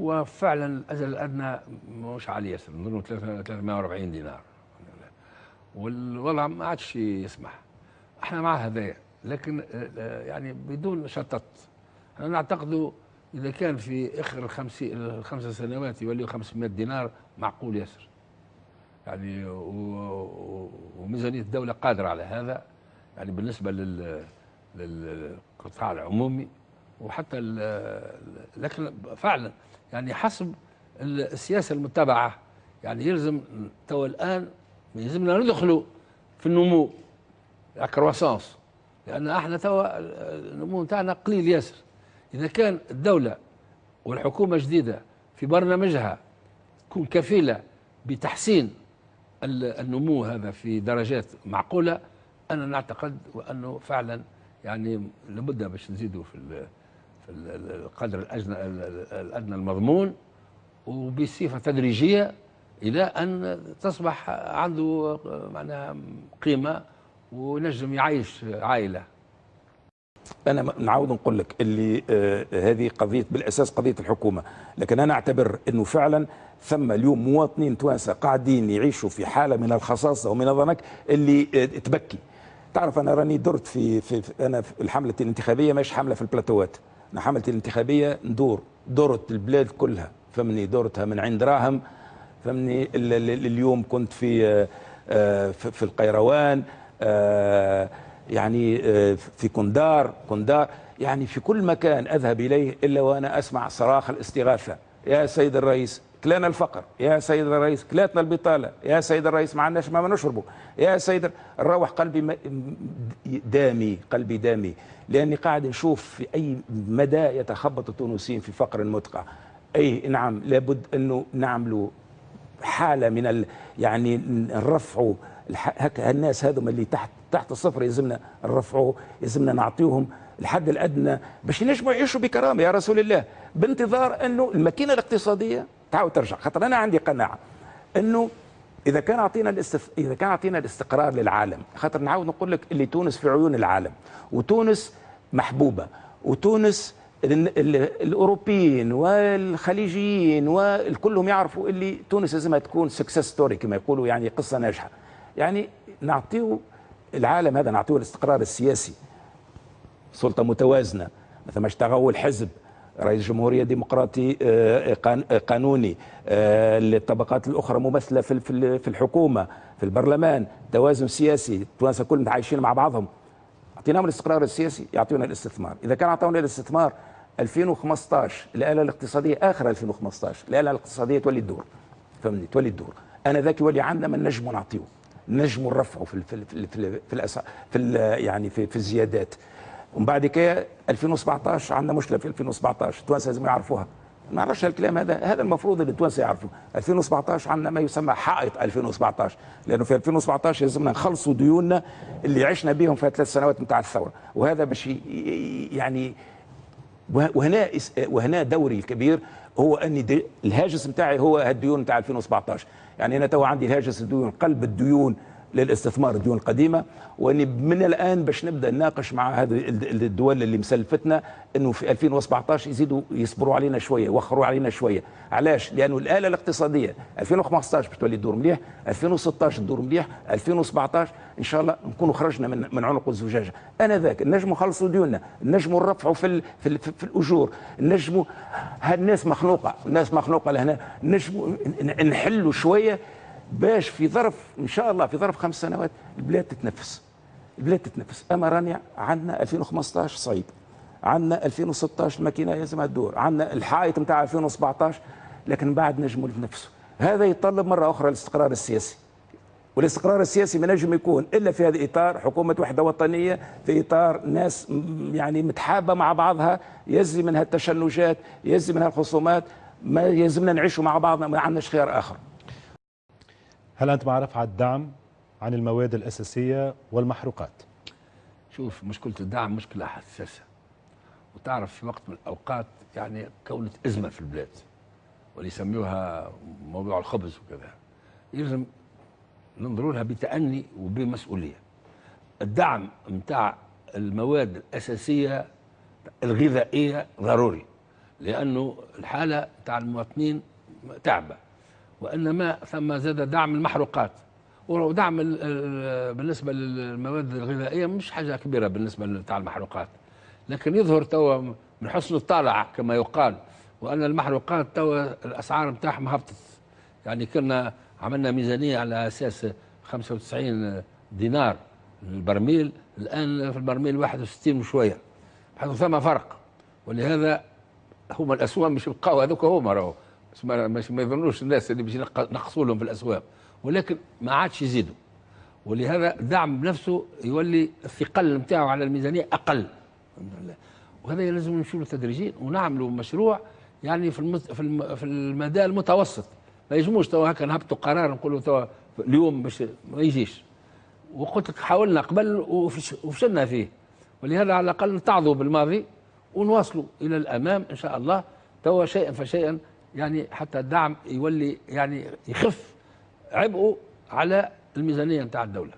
هو فعلا الاجل الأدنى مش ياسر نظن 340 دينار. والوضع ما عادش يسمح. إحنا مع هذايا لكن آه، آه، يعني بدون شطط إحنا نعتقد إذا كان في آخر الخمسين الخمس سنوات يوليو 500 دينار معقول ياسر. يعني وميزانية الدولة قادرة على هذا. يعني بالنسبة لل للقطاع العمومي وحتى لكن فعلا يعني حسب السياسة المتبعة. يعني يلزم تو الآن يلزمنا ندخلوا في النمو الكرواسانس لأن إحنا توا النمو نتاعنا قليل ياسر. إذا كان الدولة والحكومة جديدة في برنامجها تكون كفيلة بتحسين ال- النمو هذا في درجات معقولة أنا نعتقد وأنه فعلا يعني لابد باش نزيدوا في في ال- القدر الأجن- ال- الأدنى المضمون وبصفة تدريجية إلى أن تصبح عنده معناها قيمة ونجم يعيش عائلة. أنا نعاود نقول لك اللي آه هذه قضية بالأساس قضية الحكومة. لكن أنا أعتبر إنه فعلا ثم اليوم مواطنين توانسة قاعدين يعيشوا في حالة من الخصاصة ومن الضنك اللي آه تبكي. تعرف أنا راني درت في, في, في أنا في الحملة الانتخابية مش حملة في البلاتوات. أنا حملتي الانتخابية ندور دورت البلاد كلها. فمني دورتها من عند راهم. فمني ال- ال- اليوم كنت في آه، في في القيروان آه، يعني آه، في كندار كندار. يعني في كل مكان أذهب إليه إلا وأنا أسمع صراخ الاستغاثة. يا سيد الرئيس كلانا الفقر. يا سيد الرئيس كلاتنا البطالة. يا سيد الرئيس ما عندناش ما نشربه يا سيد نروح قلبي دامي قلبي دامي. لأني قاعد نشوف في أي مدى يتخبط التونسيين في فقر مدقع أي نعم لابد أنه نعملوا حالة من ال يعني نرفعوا هكا الناس هذوما اللي تحت تحت الصفر يلزمنا نرفعوا يلزمنا نعطيهم الحد الأدنى. باش ينجموا يعيشوا بكرامة يا رسول الله؟ بانتظار أنه الماكينة الاقتصادية تعاود ترجع خاطر أنا عندي قناعة إنه إذا كان أعطينا الاستف... إذا كان أعطينا الاستقرار للعالم خاطر نعاود نقول لك اللي تونس في عيون العالم وتونس محبوبة وتونس ال- ال- الأوروبيين والخليجيين وكلهم يعرفوا اللي تونس لازمها تكون success story كما يقولوا يعني قصة ناجحة. يعني نعطيه العالم هذا نعطيه الاستقرار السياسي. سلطة متوازنة ما اشتغل الحزب رئيس جمهورية ديمقراطي آه، آه، قانوني آه، الطبقات الأخرى ممثله في في في البرلمان توازن سياسي التوانسه كلهم عايشين مع بعضهم. أعطيناهم الاستقرار السياسي يعطونا الاستثمار. إذا كان اعطونا الاستثمار 2015 الآلة الاقتصادية آخر 2015 الآلة الاقتصادية تولي تدور فهمني؟ تولي تدور أنا ذاك يولي عندنا من نجم نعطيه. نجموا نرفعوا في ال في في في, في, في يعني في, في الزيادات. ومن بعد كده 2017 عندنا مشكلة في 2017 التوانسة لازم يعرفوها. ما نعرفش الكلام هذا هذا المفروض إن التوانسة يعرفوا 2017 عندنا ما يسمى حائط 2017 لأنه في 2017 لازمنا نخلصوا ديوننا اللي عشنا بهم في ثلاث سنوات نتاع الثورة. وهذا باش يعني وه- وهنا وهنا دوري الكبير هو دي الهاجس نتاعي هو الديون نتاع 2017 يعني أنا تو عندي الهاجس الديون قلب الديون للاستثمار الديون القديمة وإني من الآن باش نبدأ نناقش مع هذه ال- الدول اللي مسلفتنا إنه في 2017 يزيدوا يصبروا علينا شوية يوخروا علينا شوية. علاش؟ لأنه الآلة الاقتصادية 2015 باش تولي تدور مليح 2016 تدور مليح 2017 إن شاء الله نكونوا خرجنا من من عنق الزجاجة. أنا ذاك نجموا نخلصوا ديوننا نجموا نرفعوا في ال في, في الأجور نجموا هالناس مخلوقه الناس مخلوقه لهنا نجموا نحلوا شوية باش في ظرف إن شاء الله في ظرف خمس سنوات البلاد تتنفس. البلاد تتنفس. أما رانيا عندنا 2015 صعيب عندنا 2016 الماكينة لازمها تدور عندنا الحائط نتاع 2017 لكن بعد نجموا نتنفسوا هذا يتطلب مرة أخرى الاستقرار السياسي. والاستقرار السياسي ما نجم يكون إلا في هذا الاطار حكومة وحدة وطنية في إطار ناس يعني متحابة مع بعضها يزي منها التشنجات يزي منها الخصومات ما يلزمنا نعيشوا مع بعضنا ما عندناش خيار آخر. هل أنت مع رفع الدعم عن المواد الأساسية والمحروقات؟ شوف مشكلة الدعم مشكلة حساسة. وتعرف في وقت من الأوقات يعني كونت أزمة في البلاد واللي يسموها موضوع الخبز وكذا. يلزم ننظروا لها بتأني وبمسؤولية. الدعم متاع المواد الأساسية الغذائية ضروري لأنه الحالة متاع المواطنين تعبة. وإنما ثم زاد دعم المحروقات. ودعم ال- ال- بالنسبة للمواد الغذائية مش حاجة كبيرة بالنسبة لتاع المحروقات. لكن يظهر توا من حسن الطالع كما يقال وأن المحروقات توا الأسعار متاعهم هبطت. يعني كنا عملنا ميزانية على أساس 95 دينار البرميل الآن في البرميل 61 وشوية. حيث ثم فرق. ولهذا هما الأسواق مش يبقاو هذوك هما راهو. ما, مش يظنوش الناس اللي باش نقصوا لهم في الأسواق. ولكن ما عادش يزيدوا. ولهذا الدعم بنفسه يولي الثقل نتاعو على الحمد لله. وهذا لازم نمشوا تدريجيا ونعملوا مشروع يعني في المت... في, الم... في المدى المتوسط. ما يجموش توا هكا نهبطوا قرار نقولوا توا اليوم باش ما يجيش. وقلت لك حاولنا قبل وفش... وفشلنا فيه. ولهذا على الأقل نتعظوا بالماضي ونواصلوا إلى الأمام إن شاء الله. توا شيئا فشيئا يعني حتى الدعم يولي يعني يخف عبئه على الميزانية نتاع الدولة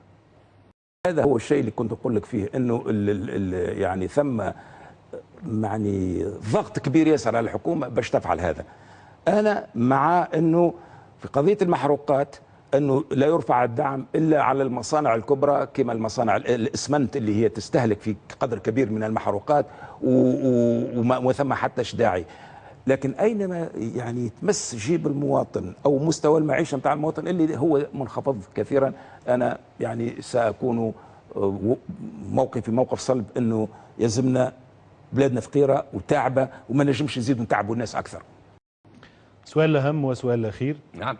هذا هو الشيء اللي كنت أقول لك فيه إنه ال ال ال يعني ثم يعني ضغط كبير ياسر على الحكومة باش تفعل هذا. أنا مع إنه في قضية المحروقات إنه لا يرفع الدعم إلا على المصانع الكبرى كما المصانع ال- الإسمنت اللي هي تستهلك في قدر كبير من المحروقات وما وثم حتى داعي. لكن أينما يعني تمس جيب المواطن أو مستوى المعيشة نتاع المواطن اللي هو منخفض كثيرا أنا يعني سأكون آه، موقفي موقف صلب إنه يلزمنا بلادنا فقيرة وتعبة وما نجمش نزيدوا نتعبوا الناس أكثر. سؤال الأهم والسؤال الأخير نعم.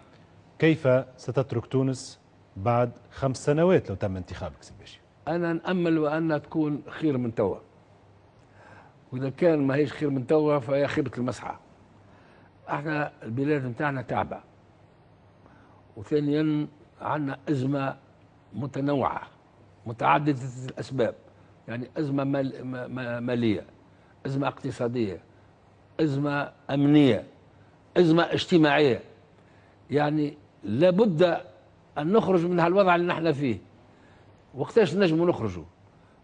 كيف ستترك تونس بعد خمس سنوات لو تم انتخابك سي باشا؟ أنا نأمل وأن تكون خير من توا. وإذا كان ما هيش خير من توا فهي خيبة المسعى. إحنا البلاد نتاعنا تعبة. وثانيا عندنا أزمة متنوعة متعددة الأسباب. يعني أزمة مال ما- ما- مالية أزمة اقتصادية أزمة أمنية أزمة اجتماعية. يعني لابد أن نخرج من هالوضع اللي نحن فيه. وقتاش نجموا نخرجوا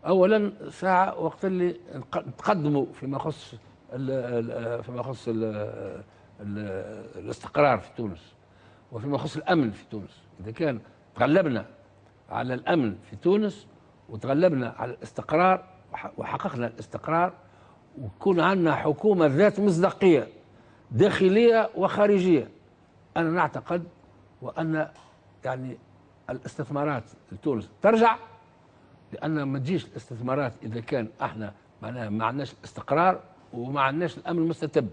اولا ساعة وقت اللي نتقدموا فيما يخص فيما يخص ال- ال- الاستقرار في تونس وفيما يخص الأمن في تونس. إذا كان تغلبنا على الأمن في تونس وتغلبنا على الاستقرار وح- وحققنا الاستقرار ويكون عندنا حكومة ذات مصداقية داخلية وخارجية أنا نعتقد وأن يعني الاستثمارات لتونس ترجع لأن ما تجيش الاستثمارات إذا كان إحنا معناها ما عندناش استقرار وما عندناش الأمن المستتب.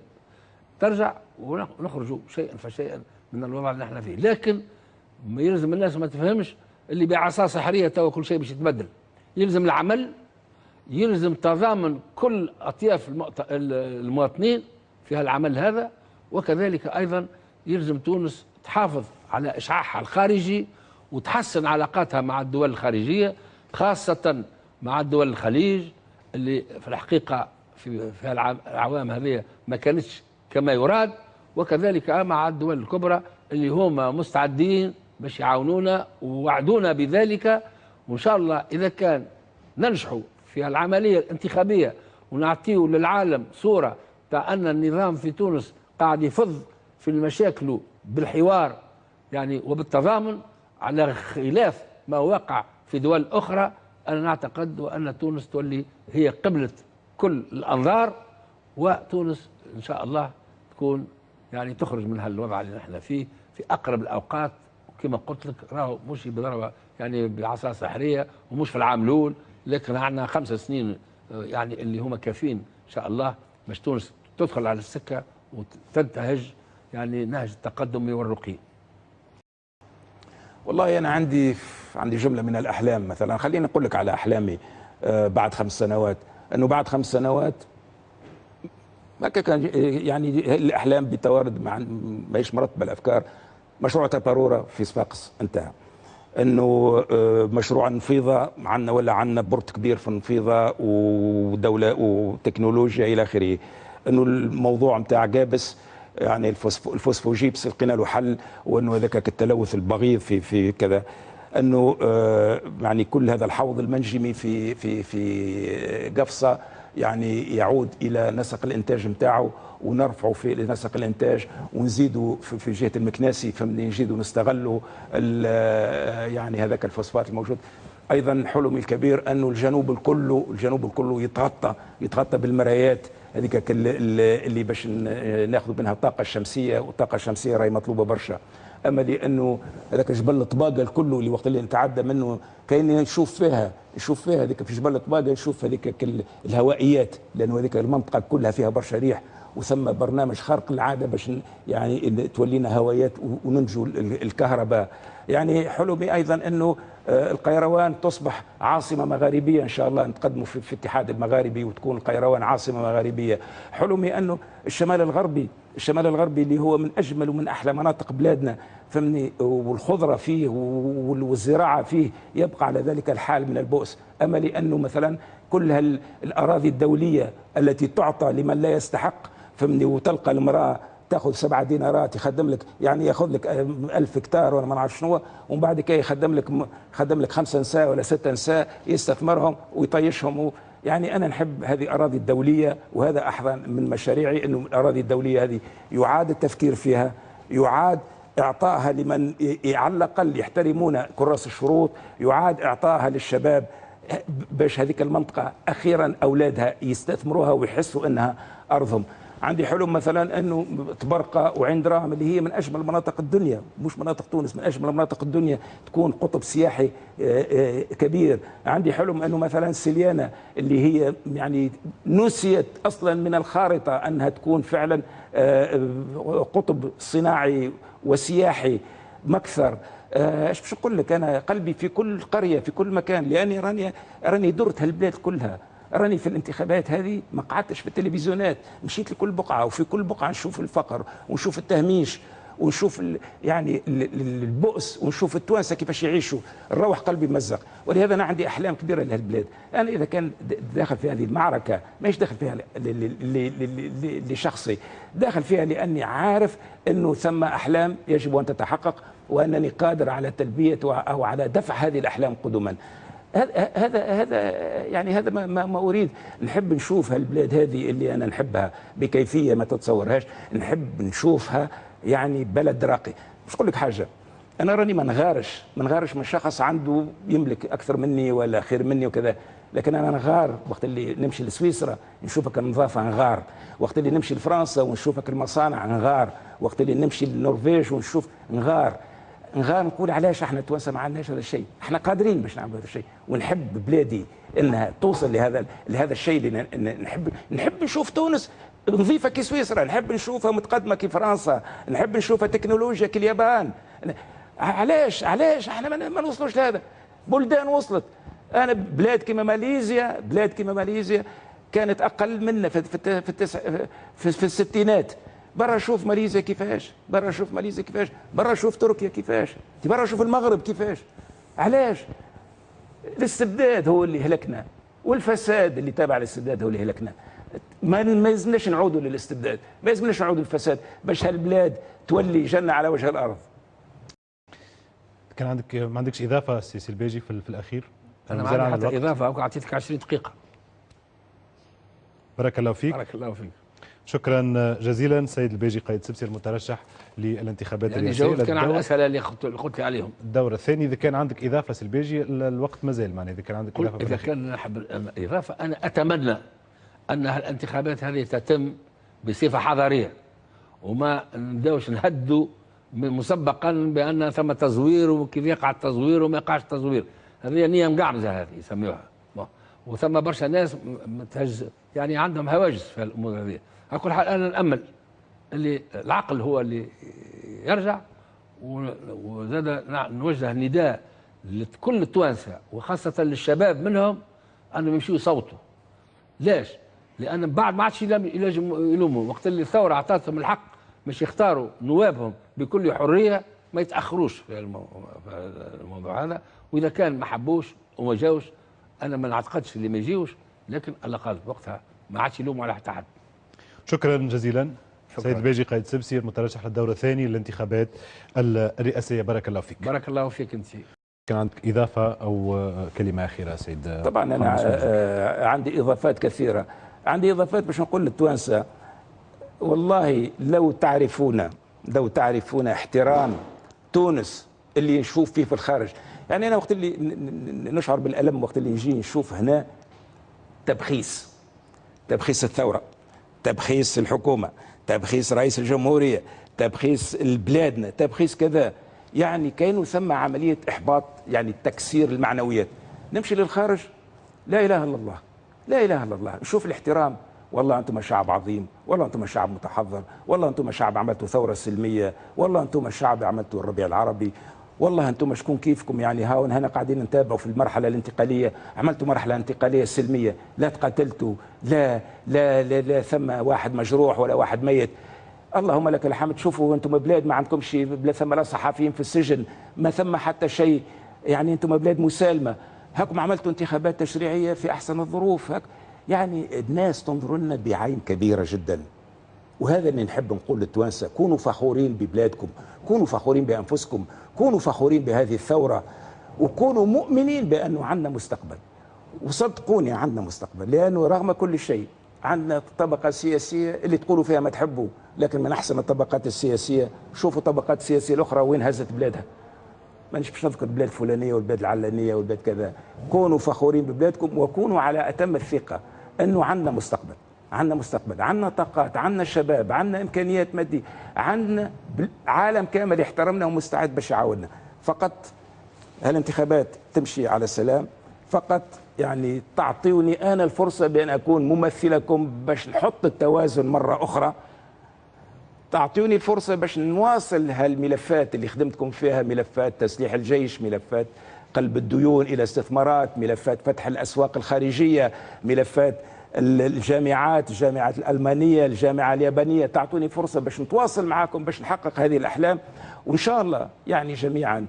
ترجع ونخرجوا شيئا فشيئا من الوضع اللي إحنا فيه. لكن ما يلزم الناس ما تفهمش اللي بعصا سحرية تو كل شيء باش يتبدل. يلزم العمل يلزم تضامن كل أطياف المواطنين في هالعمل هذا وكذلك أيضا يلزم تونس تحافظ على إشعاعها الخارجي وتحسن علاقاتها مع الدول الخارجية خاصة مع دول الخليج اللي في الحقيقة في في الاعوام هذه ما كانتش كما يراد وكذلك مع الدول الكبرى اللي هما مستعدين باش يعاونونا ووعدونا بذلك. وإن شاء الله إذا كان ننجحوا في العملية الانتخابية ونعطيه للعالم صورة تاع أن النظام في تونس قاعد يفض في المشاكل بالحوار يعني وبالتضامن على خلاف ما وقع في دول أخرى أنا نعتقد ان تونس تولي هي قبلة كل الأنظار وتونس إن شاء الله تكون يعني تخرج من هالوضع اللي نحن فيه في أقرب الأوقات كما قلت لك راهو مش بضربه يعني بعصا سحرية ومش في العام الأول لكن عندنا خمس سنين آه، يعني اللي هما كافيين إن شاء الله باش تونس تدخل على السكة وتنتهج يعني نهج التقدم والرقي. والله أنا عندي عندي جملة من الأحلام مثلا. خليني أقول لك على أحلامي آه، بعد خمس سنوات. إنه بعد خمس سنوات هكا كان يعني الأحلام بتوارد مع ماهيش مرتبه الافكار مشروع تبارورا في صفاقس انتهى. إنه آه، مشروع النفيضه عندنا ولا عندنا بورت كبير في النفيضه ودولة وتكنولوجيا إلى آخره. إنه الموضوع نتاع جابس يعني الفوسفو الفوسفوجيبس لقينا له حل وإنه هذاك التلوث البغيض في في كذا. أنه آه، يعني كل هذا الحوض المنجمي في في في قفصة يعني يعود إلى نسق الإنتاج نتاعه ونرفعه في نسق الإنتاج ونزيدوا في, جهة المكناسي فمن نزيدوا نستغلوا ال- يعني هذاك الفوسفات الموجود. أيضا حلمي الكبير أنه الجنوب الكله الجنوب الكله يتغطى يتغطى بالمرايات هذيك اللي, باش ناخذ منها الطاقة الشمسية والطاقة الشمسية راهي مطلوبة برشا. أما لأنه هذاك جبل الطباقة الكله اللي وقت اللي نتعدى منه كاين نشوف فيها نشوف فيها هذيك في جبل الطباقة نشوف هذيك الهوائيات لأنه هذيك المنطقة كلها فيها برشا ريح وثم برنامج خارق العادة باش يعني تولينا هوايات وننجو ال- الكهرباء. يعني حلمي أيضا أنه آه، القيروان تصبح عاصمة مغاربية إن شاء الله نتقدموا في الاتحاد المغاربي وتكون القيروان عاصمة مغاربية. حلمي أنه الشمال الغربي الشمال الغربي اللي هو من أجمل ومن أحلى مناطق بلادنا فمني والخضرة فيه وال- والزراعة فيه يبقى على ذلك الحال من البؤس. أما لأنه مثلا كل الأراضي الدولية التي تعطى لمن لا يستحق فمني وتلقى المرأة تأخذ سبعة دينارات يخدم لك يعني يأخذ لك ألف هكتار ولا ما نعرف شنو ومن بعد كي يخدم لك خدم لك خمسة نساء ولا ستة نساء يستثمرهم ويطيشهم يعني أنا نحب هذه الاراضي الدولية وهذا احد من مشاريعي إنه الأراضي الدولية هذه يعاد التفكير فيها يعاد اعطائها لمن على الأقل يحترمون كراس الشروط يعاد اعطائها للشباب. باش هذيك المنطقة أخيرا أولادها يستثمروها ويحسوا إنها أرضهم. عندي حلم مثلا إنه تبرقة وعين دراهم اللي هي من أجمل مناطق الدنيا مش مناطق تونس من أجمل مناطق الدنيا تكون قطب سياحي آه، آه، كبير. عندي حلم إنه مثلا سليانه اللي هي يعني نسيت أصلا من الخارطة إنها تكون فعلا آه، قطب صناعي وسياحي مكثر. إيش باش نقول لك؟ أنا قلبي في كل قرية في كل مكان لأني راني راني درت هالبلاد كلها. راني في الانتخابات هذه ما قعدتش في التلفزيونات مشيت لكل بقعة وفي كل بقعة نشوف الفقر ونشوف التهميش ونشوف يعني ال- ال- البؤس ونشوف التوانسة كيفاش يعيشوا نروح قلبي مزق. ولهذا أنا عندي أحلام كبيرة لهالبلاد أنا إذا كان داخل في هذه المعركة ماهيش داخل فيها لشخصي داخل فيها لأني عارف إنه ثم أحلام يجب أن تتحقق وأنني قادر على تلبية أو على دفع هذه الأحلام قدما. هذا هذا يعني هذا ما, ما, أريد. نحب نشوف هالبلاد هذه اللي أنا نحبها بكيفية ما تتصورهاش. نحب نشوفها يعني بلد راقي. مش أقول لك حاجة أنا راني ما نغارش. ما نغارش من شخص عنده يملك أكثر مني ولا خير مني وكذا. لكن أنا نغار. وقت اللي نمشي لسويسرا نشوفك النظافه نغار. وقت اللي نمشي لفرنسا ونشوفك المصانع نغار. وقت اللي نمشي للنرويج ونشوف نغار. نقول علاش إحنا توانسه ما عندناش هذا الشيء؟ إحنا قادرين باش نعمل هذا الشيء. ونحب بلادي انها توصل لهذا لهذا الشيء اللي نحب نحب نشوف تونس نظيفة كي سويسرا نحب نشوفها متقدمة كي فرنسا نحب نشوفها تكنولوجيا كي اليابان. علاش علاش إحنا ما نوصلوش لهذا؟ بلدان وصلت. أنا بلاد كما ماليزيا بلاد كما ماليزيا كانت أقل منا في في في, في, في الستينات. برا شوف ماليزيا كيفاش برا شوف ماليزيا كيفاش برا شوف تركيا كيفاش برا شوف المغرب كيفاش. علاش؟ الاستبداد هو اللي هلكنا والفساد اللي تابع الاستبداد هو اللي هلكنا. ما ما يلزمناش نعودوا للاستبداد ما يلزمناش نعودوا للفساد. باش هالبلاد تولي جنة على وجه الأرض. كان عندك ما عندكش إضافة سي الباجي في, في الأخير؟ أنا ما زال عندي عن حتى. إضافة اعطيتك 20 دقيقة. بارك الله فيك. بارك الله فيك. شكرا جزيلا. سيد الباجي قايد السبسي المترشح للانتخابات يعني الرئاسية جاوبت كان على الأسئلة اللي قلت لي عليهم. الدورة الثانية إذا كان عندك إضافة سي الباجي ال- الوقت مازال معناها إذا كان عندك إضافة إذا. كان نحب اضافه أنا أتمنى أن الانتخابات هذه تتم بصفة حضارية وما نبدأوش نهدوا مسبقا بأن ثم تزوير وكيف يقع التزوير وما يقعش التزوير. هذه نية مقعبزه هذه يسميوها. وثم برشا ناس متهج يعني عندهم هواجس في الأمور هذه. على كل حال أنا نامل اللي العقل هو اللي يرجع وزاد نوجه نداء لكل التوانسة وخاصة للشباب منهم أنهم يمشوا يصوتوا. ليش؟ لأن بعد ما عادش يلوموا وقت اللي الثورة أعطتهم الحق باش يختاروا نوابهم بكل حرية ما يتأخروش في الموضوع هذا. وإذا كان ما حبوش وما جاوش أنا ما نعتقدش اللي ما يجيوش لكن على الأقل وقتها ما عادش يلوموا على حتى حد. شكرا جزيلا. شكراً. سيد البيجي قائد سبسي المترشح للدورة الثانية للانتخابات الرئاسية. بارك الله فيك. بارك الله فيك أنت. كان عندك إضافة أو آه، كلمة أخيرة سيد طبعا أنا. آه، عندي إضافات كثيرة. عندي إضافات باش نقول للتوانسة. والله لو تعرفون لو تعرفون احترام تونس اللي نشوف فيه في الخارج. يعني أنا وقت اللي نشعر بالألم وقت اللي نجي نشوف هنا تبخيس تبخيس الثورة. تبخيس الحكومة تبخيس رئيس الجمهورية تبخيس بلادنا تبخيس كذا. يعني كانوا ثم عملية إحباط يعني تكسير المعنويات. نمشي للخارج. لا إله إلا الله. لا إله إلا الله. نشوف الاحترام. والله أنتم شعب عظيم. والله أنتم شعب متحضر. والله أنتم شعب عملتوا ثورة سلمية. والله أنتم شعب عملتوا الربيع العربي. والله أنتم شكون كيفكم يعني؟ هاون هنا قاعدين نتابعوا في المرحلة الانتقالية. عملتوا مرحلة انتقالية سلمية. لا تقاتلتوا. لا لا لا, لا ثم واحد مجروح ولا واحد ميت. اللهم لك الحمد. شوفوا أنتم بلاد ما عندكمش لا ثم لا صحفيين في السجن ما ثم حتى شيء. يعني أنتم بلاد مسالمة. هاكم عملتوا انتخابات تشريعية في أحسن الظروف. هاك يعني الناس تنظر لنا بعين كبيرة جدا. وهذا اللي نحب نقول للتوانسه كونوا فخورين ببلادكم. كونوا فخورين بأنفسكم. كونوا فخورين بهذه الثورة وكونوا مؤمنين بأنه عندنا مستقبل. وصدقوني عندنا مستقبل لأنه رغم كل شيء عندنا طبقة سياسية اللي تقولوا فيها ما تحبوا لكن من أحسن الطبقات السياسية شوفوا الطبقات السياسيه الأخرى وين هزت بلادها. مانيش باش نذكر البلاد الفلانية والبلاد العلانية والبلاد كذا. كونوا فخورين ببلادكم وكونوا على أتم الثقة أنه عندنا مستقبل. عندنا مستقبل عندنا طاقات عندنا شباب عندنا إمكانيات مادية عندنا عالم كامل يحترمنا ومستعد باش يعاوننا. فقط هالانتخابات تمشي على سلام فقط يعني تعطيوني أنا الفرصة بأن أكون ممثلكم باش نحط التوازن مرة أخرى. تعطوني الفرصة باش نواصل هالملفات اللي خدمتكم فيها ملفات تسليح الجيش ملفات قلب الديون إلى استثمارات ملفات فتح الأسواق الخارجية ملفات الجامعات الجامعات الألمانية الجامعة اليابانية تعطوني فرصة باش نتواصل معاكم باش نحقق هذه الأحلام. وإن شاء الله يعني جميعا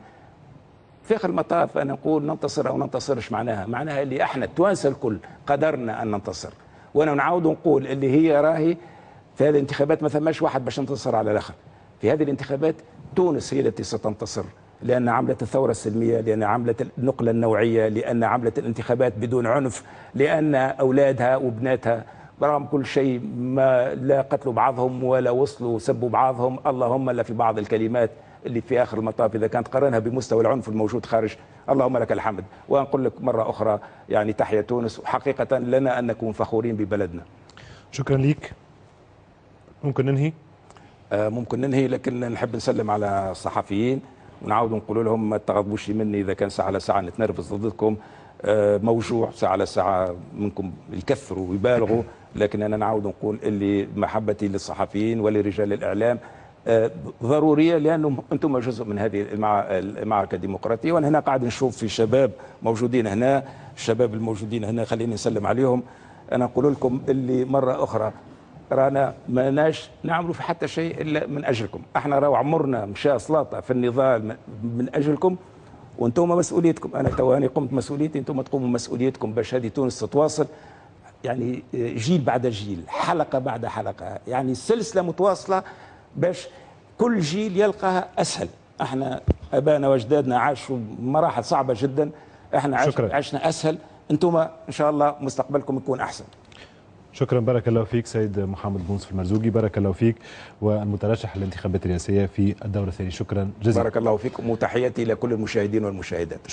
في آخر المطاف أنا نقول ننتصر أو ننتصرش معناها. معناها اللي إحنا التوانسه الكل قدرنا أن ننتصر. وأنا نعاود نقول اللي هي راهي في هذه الانتخابات ما ثماش واحد باش ينتصر على الآخر. في هذه الانتخابات تونس هي التي ستنتصر. لأن عملت الثورة السلمية لأن عملت النقلة النوعية لأن عملت الانتخابات بدون عنف لأن أولادها وبناتها برغم كل شيء ما لا قتلوا بعضهم ولا وصلوا سبوا بعضهم اللهم الا في بعض الكلمات اللي في آخر المطاف إذا كانت قارنها بمستوى العنف الموجود خارج. اللهم لك الحمد. ونقول لك مرة أخرى يعني تحيا تونس. وحقيقة لنا أن نكون فخورين ببلدنا. شكرا ليك. ممكن ننهي؟ آه، ممكن ننهي لكن نحب نسلم على الصحفيين. ونعاود نقول لهم ما تغضبوش مني. إذا كان ساعة على ساعة نتنرفز ضدكم. آه، موجوع. ساعة على ساعة منكم يكثروا ويبالغوا. لكن أنا نعاود نقول اللي محبتي للصحفيين ولرجال الإعلام آه، ضرورية لأنه أنتم جزء من هذه المع- المعركة الديمقراطية. وأنا هنا قاعد نشوف في شباب موجودين هنا الشباب الموجودين هنا خليني نسلم عليهم. أنا نقول لكم اللي مرة أخرى رانا ما ناش نعملوا في حتى شيء إلا من أجلكم. أحنا راهو عمرنا مشى سلاطة في النضال من- أجلكم وأنتم مسؤوليتكم. أنا تواني قمت مسؤوليتي أنتم تقوموا مسؤوليتكم باش هذه تونس تتواصل. يعني جيل بعد جيل حلقة بعد حلقة. يعني سلسلة متواصلة باش كل جيل يلقاها أسهل. أحنا ابائنا وأجدادنا عاشوا مراحل صعبة جدا. إحنا شكراً. عشنا أسهل. أنتم إن شاء الله مستقبلكم يكون أحسن. شكرا. بارك الله فيك سيد محمد بونصف المرزوقي. بارك الله فيك والمترشح للانتخابات الرئاسية في الدورة الثانية. شكرا. جزيلا. بارك الله فيكم. وتحياتي لكل المشاهدين والمشاهدات.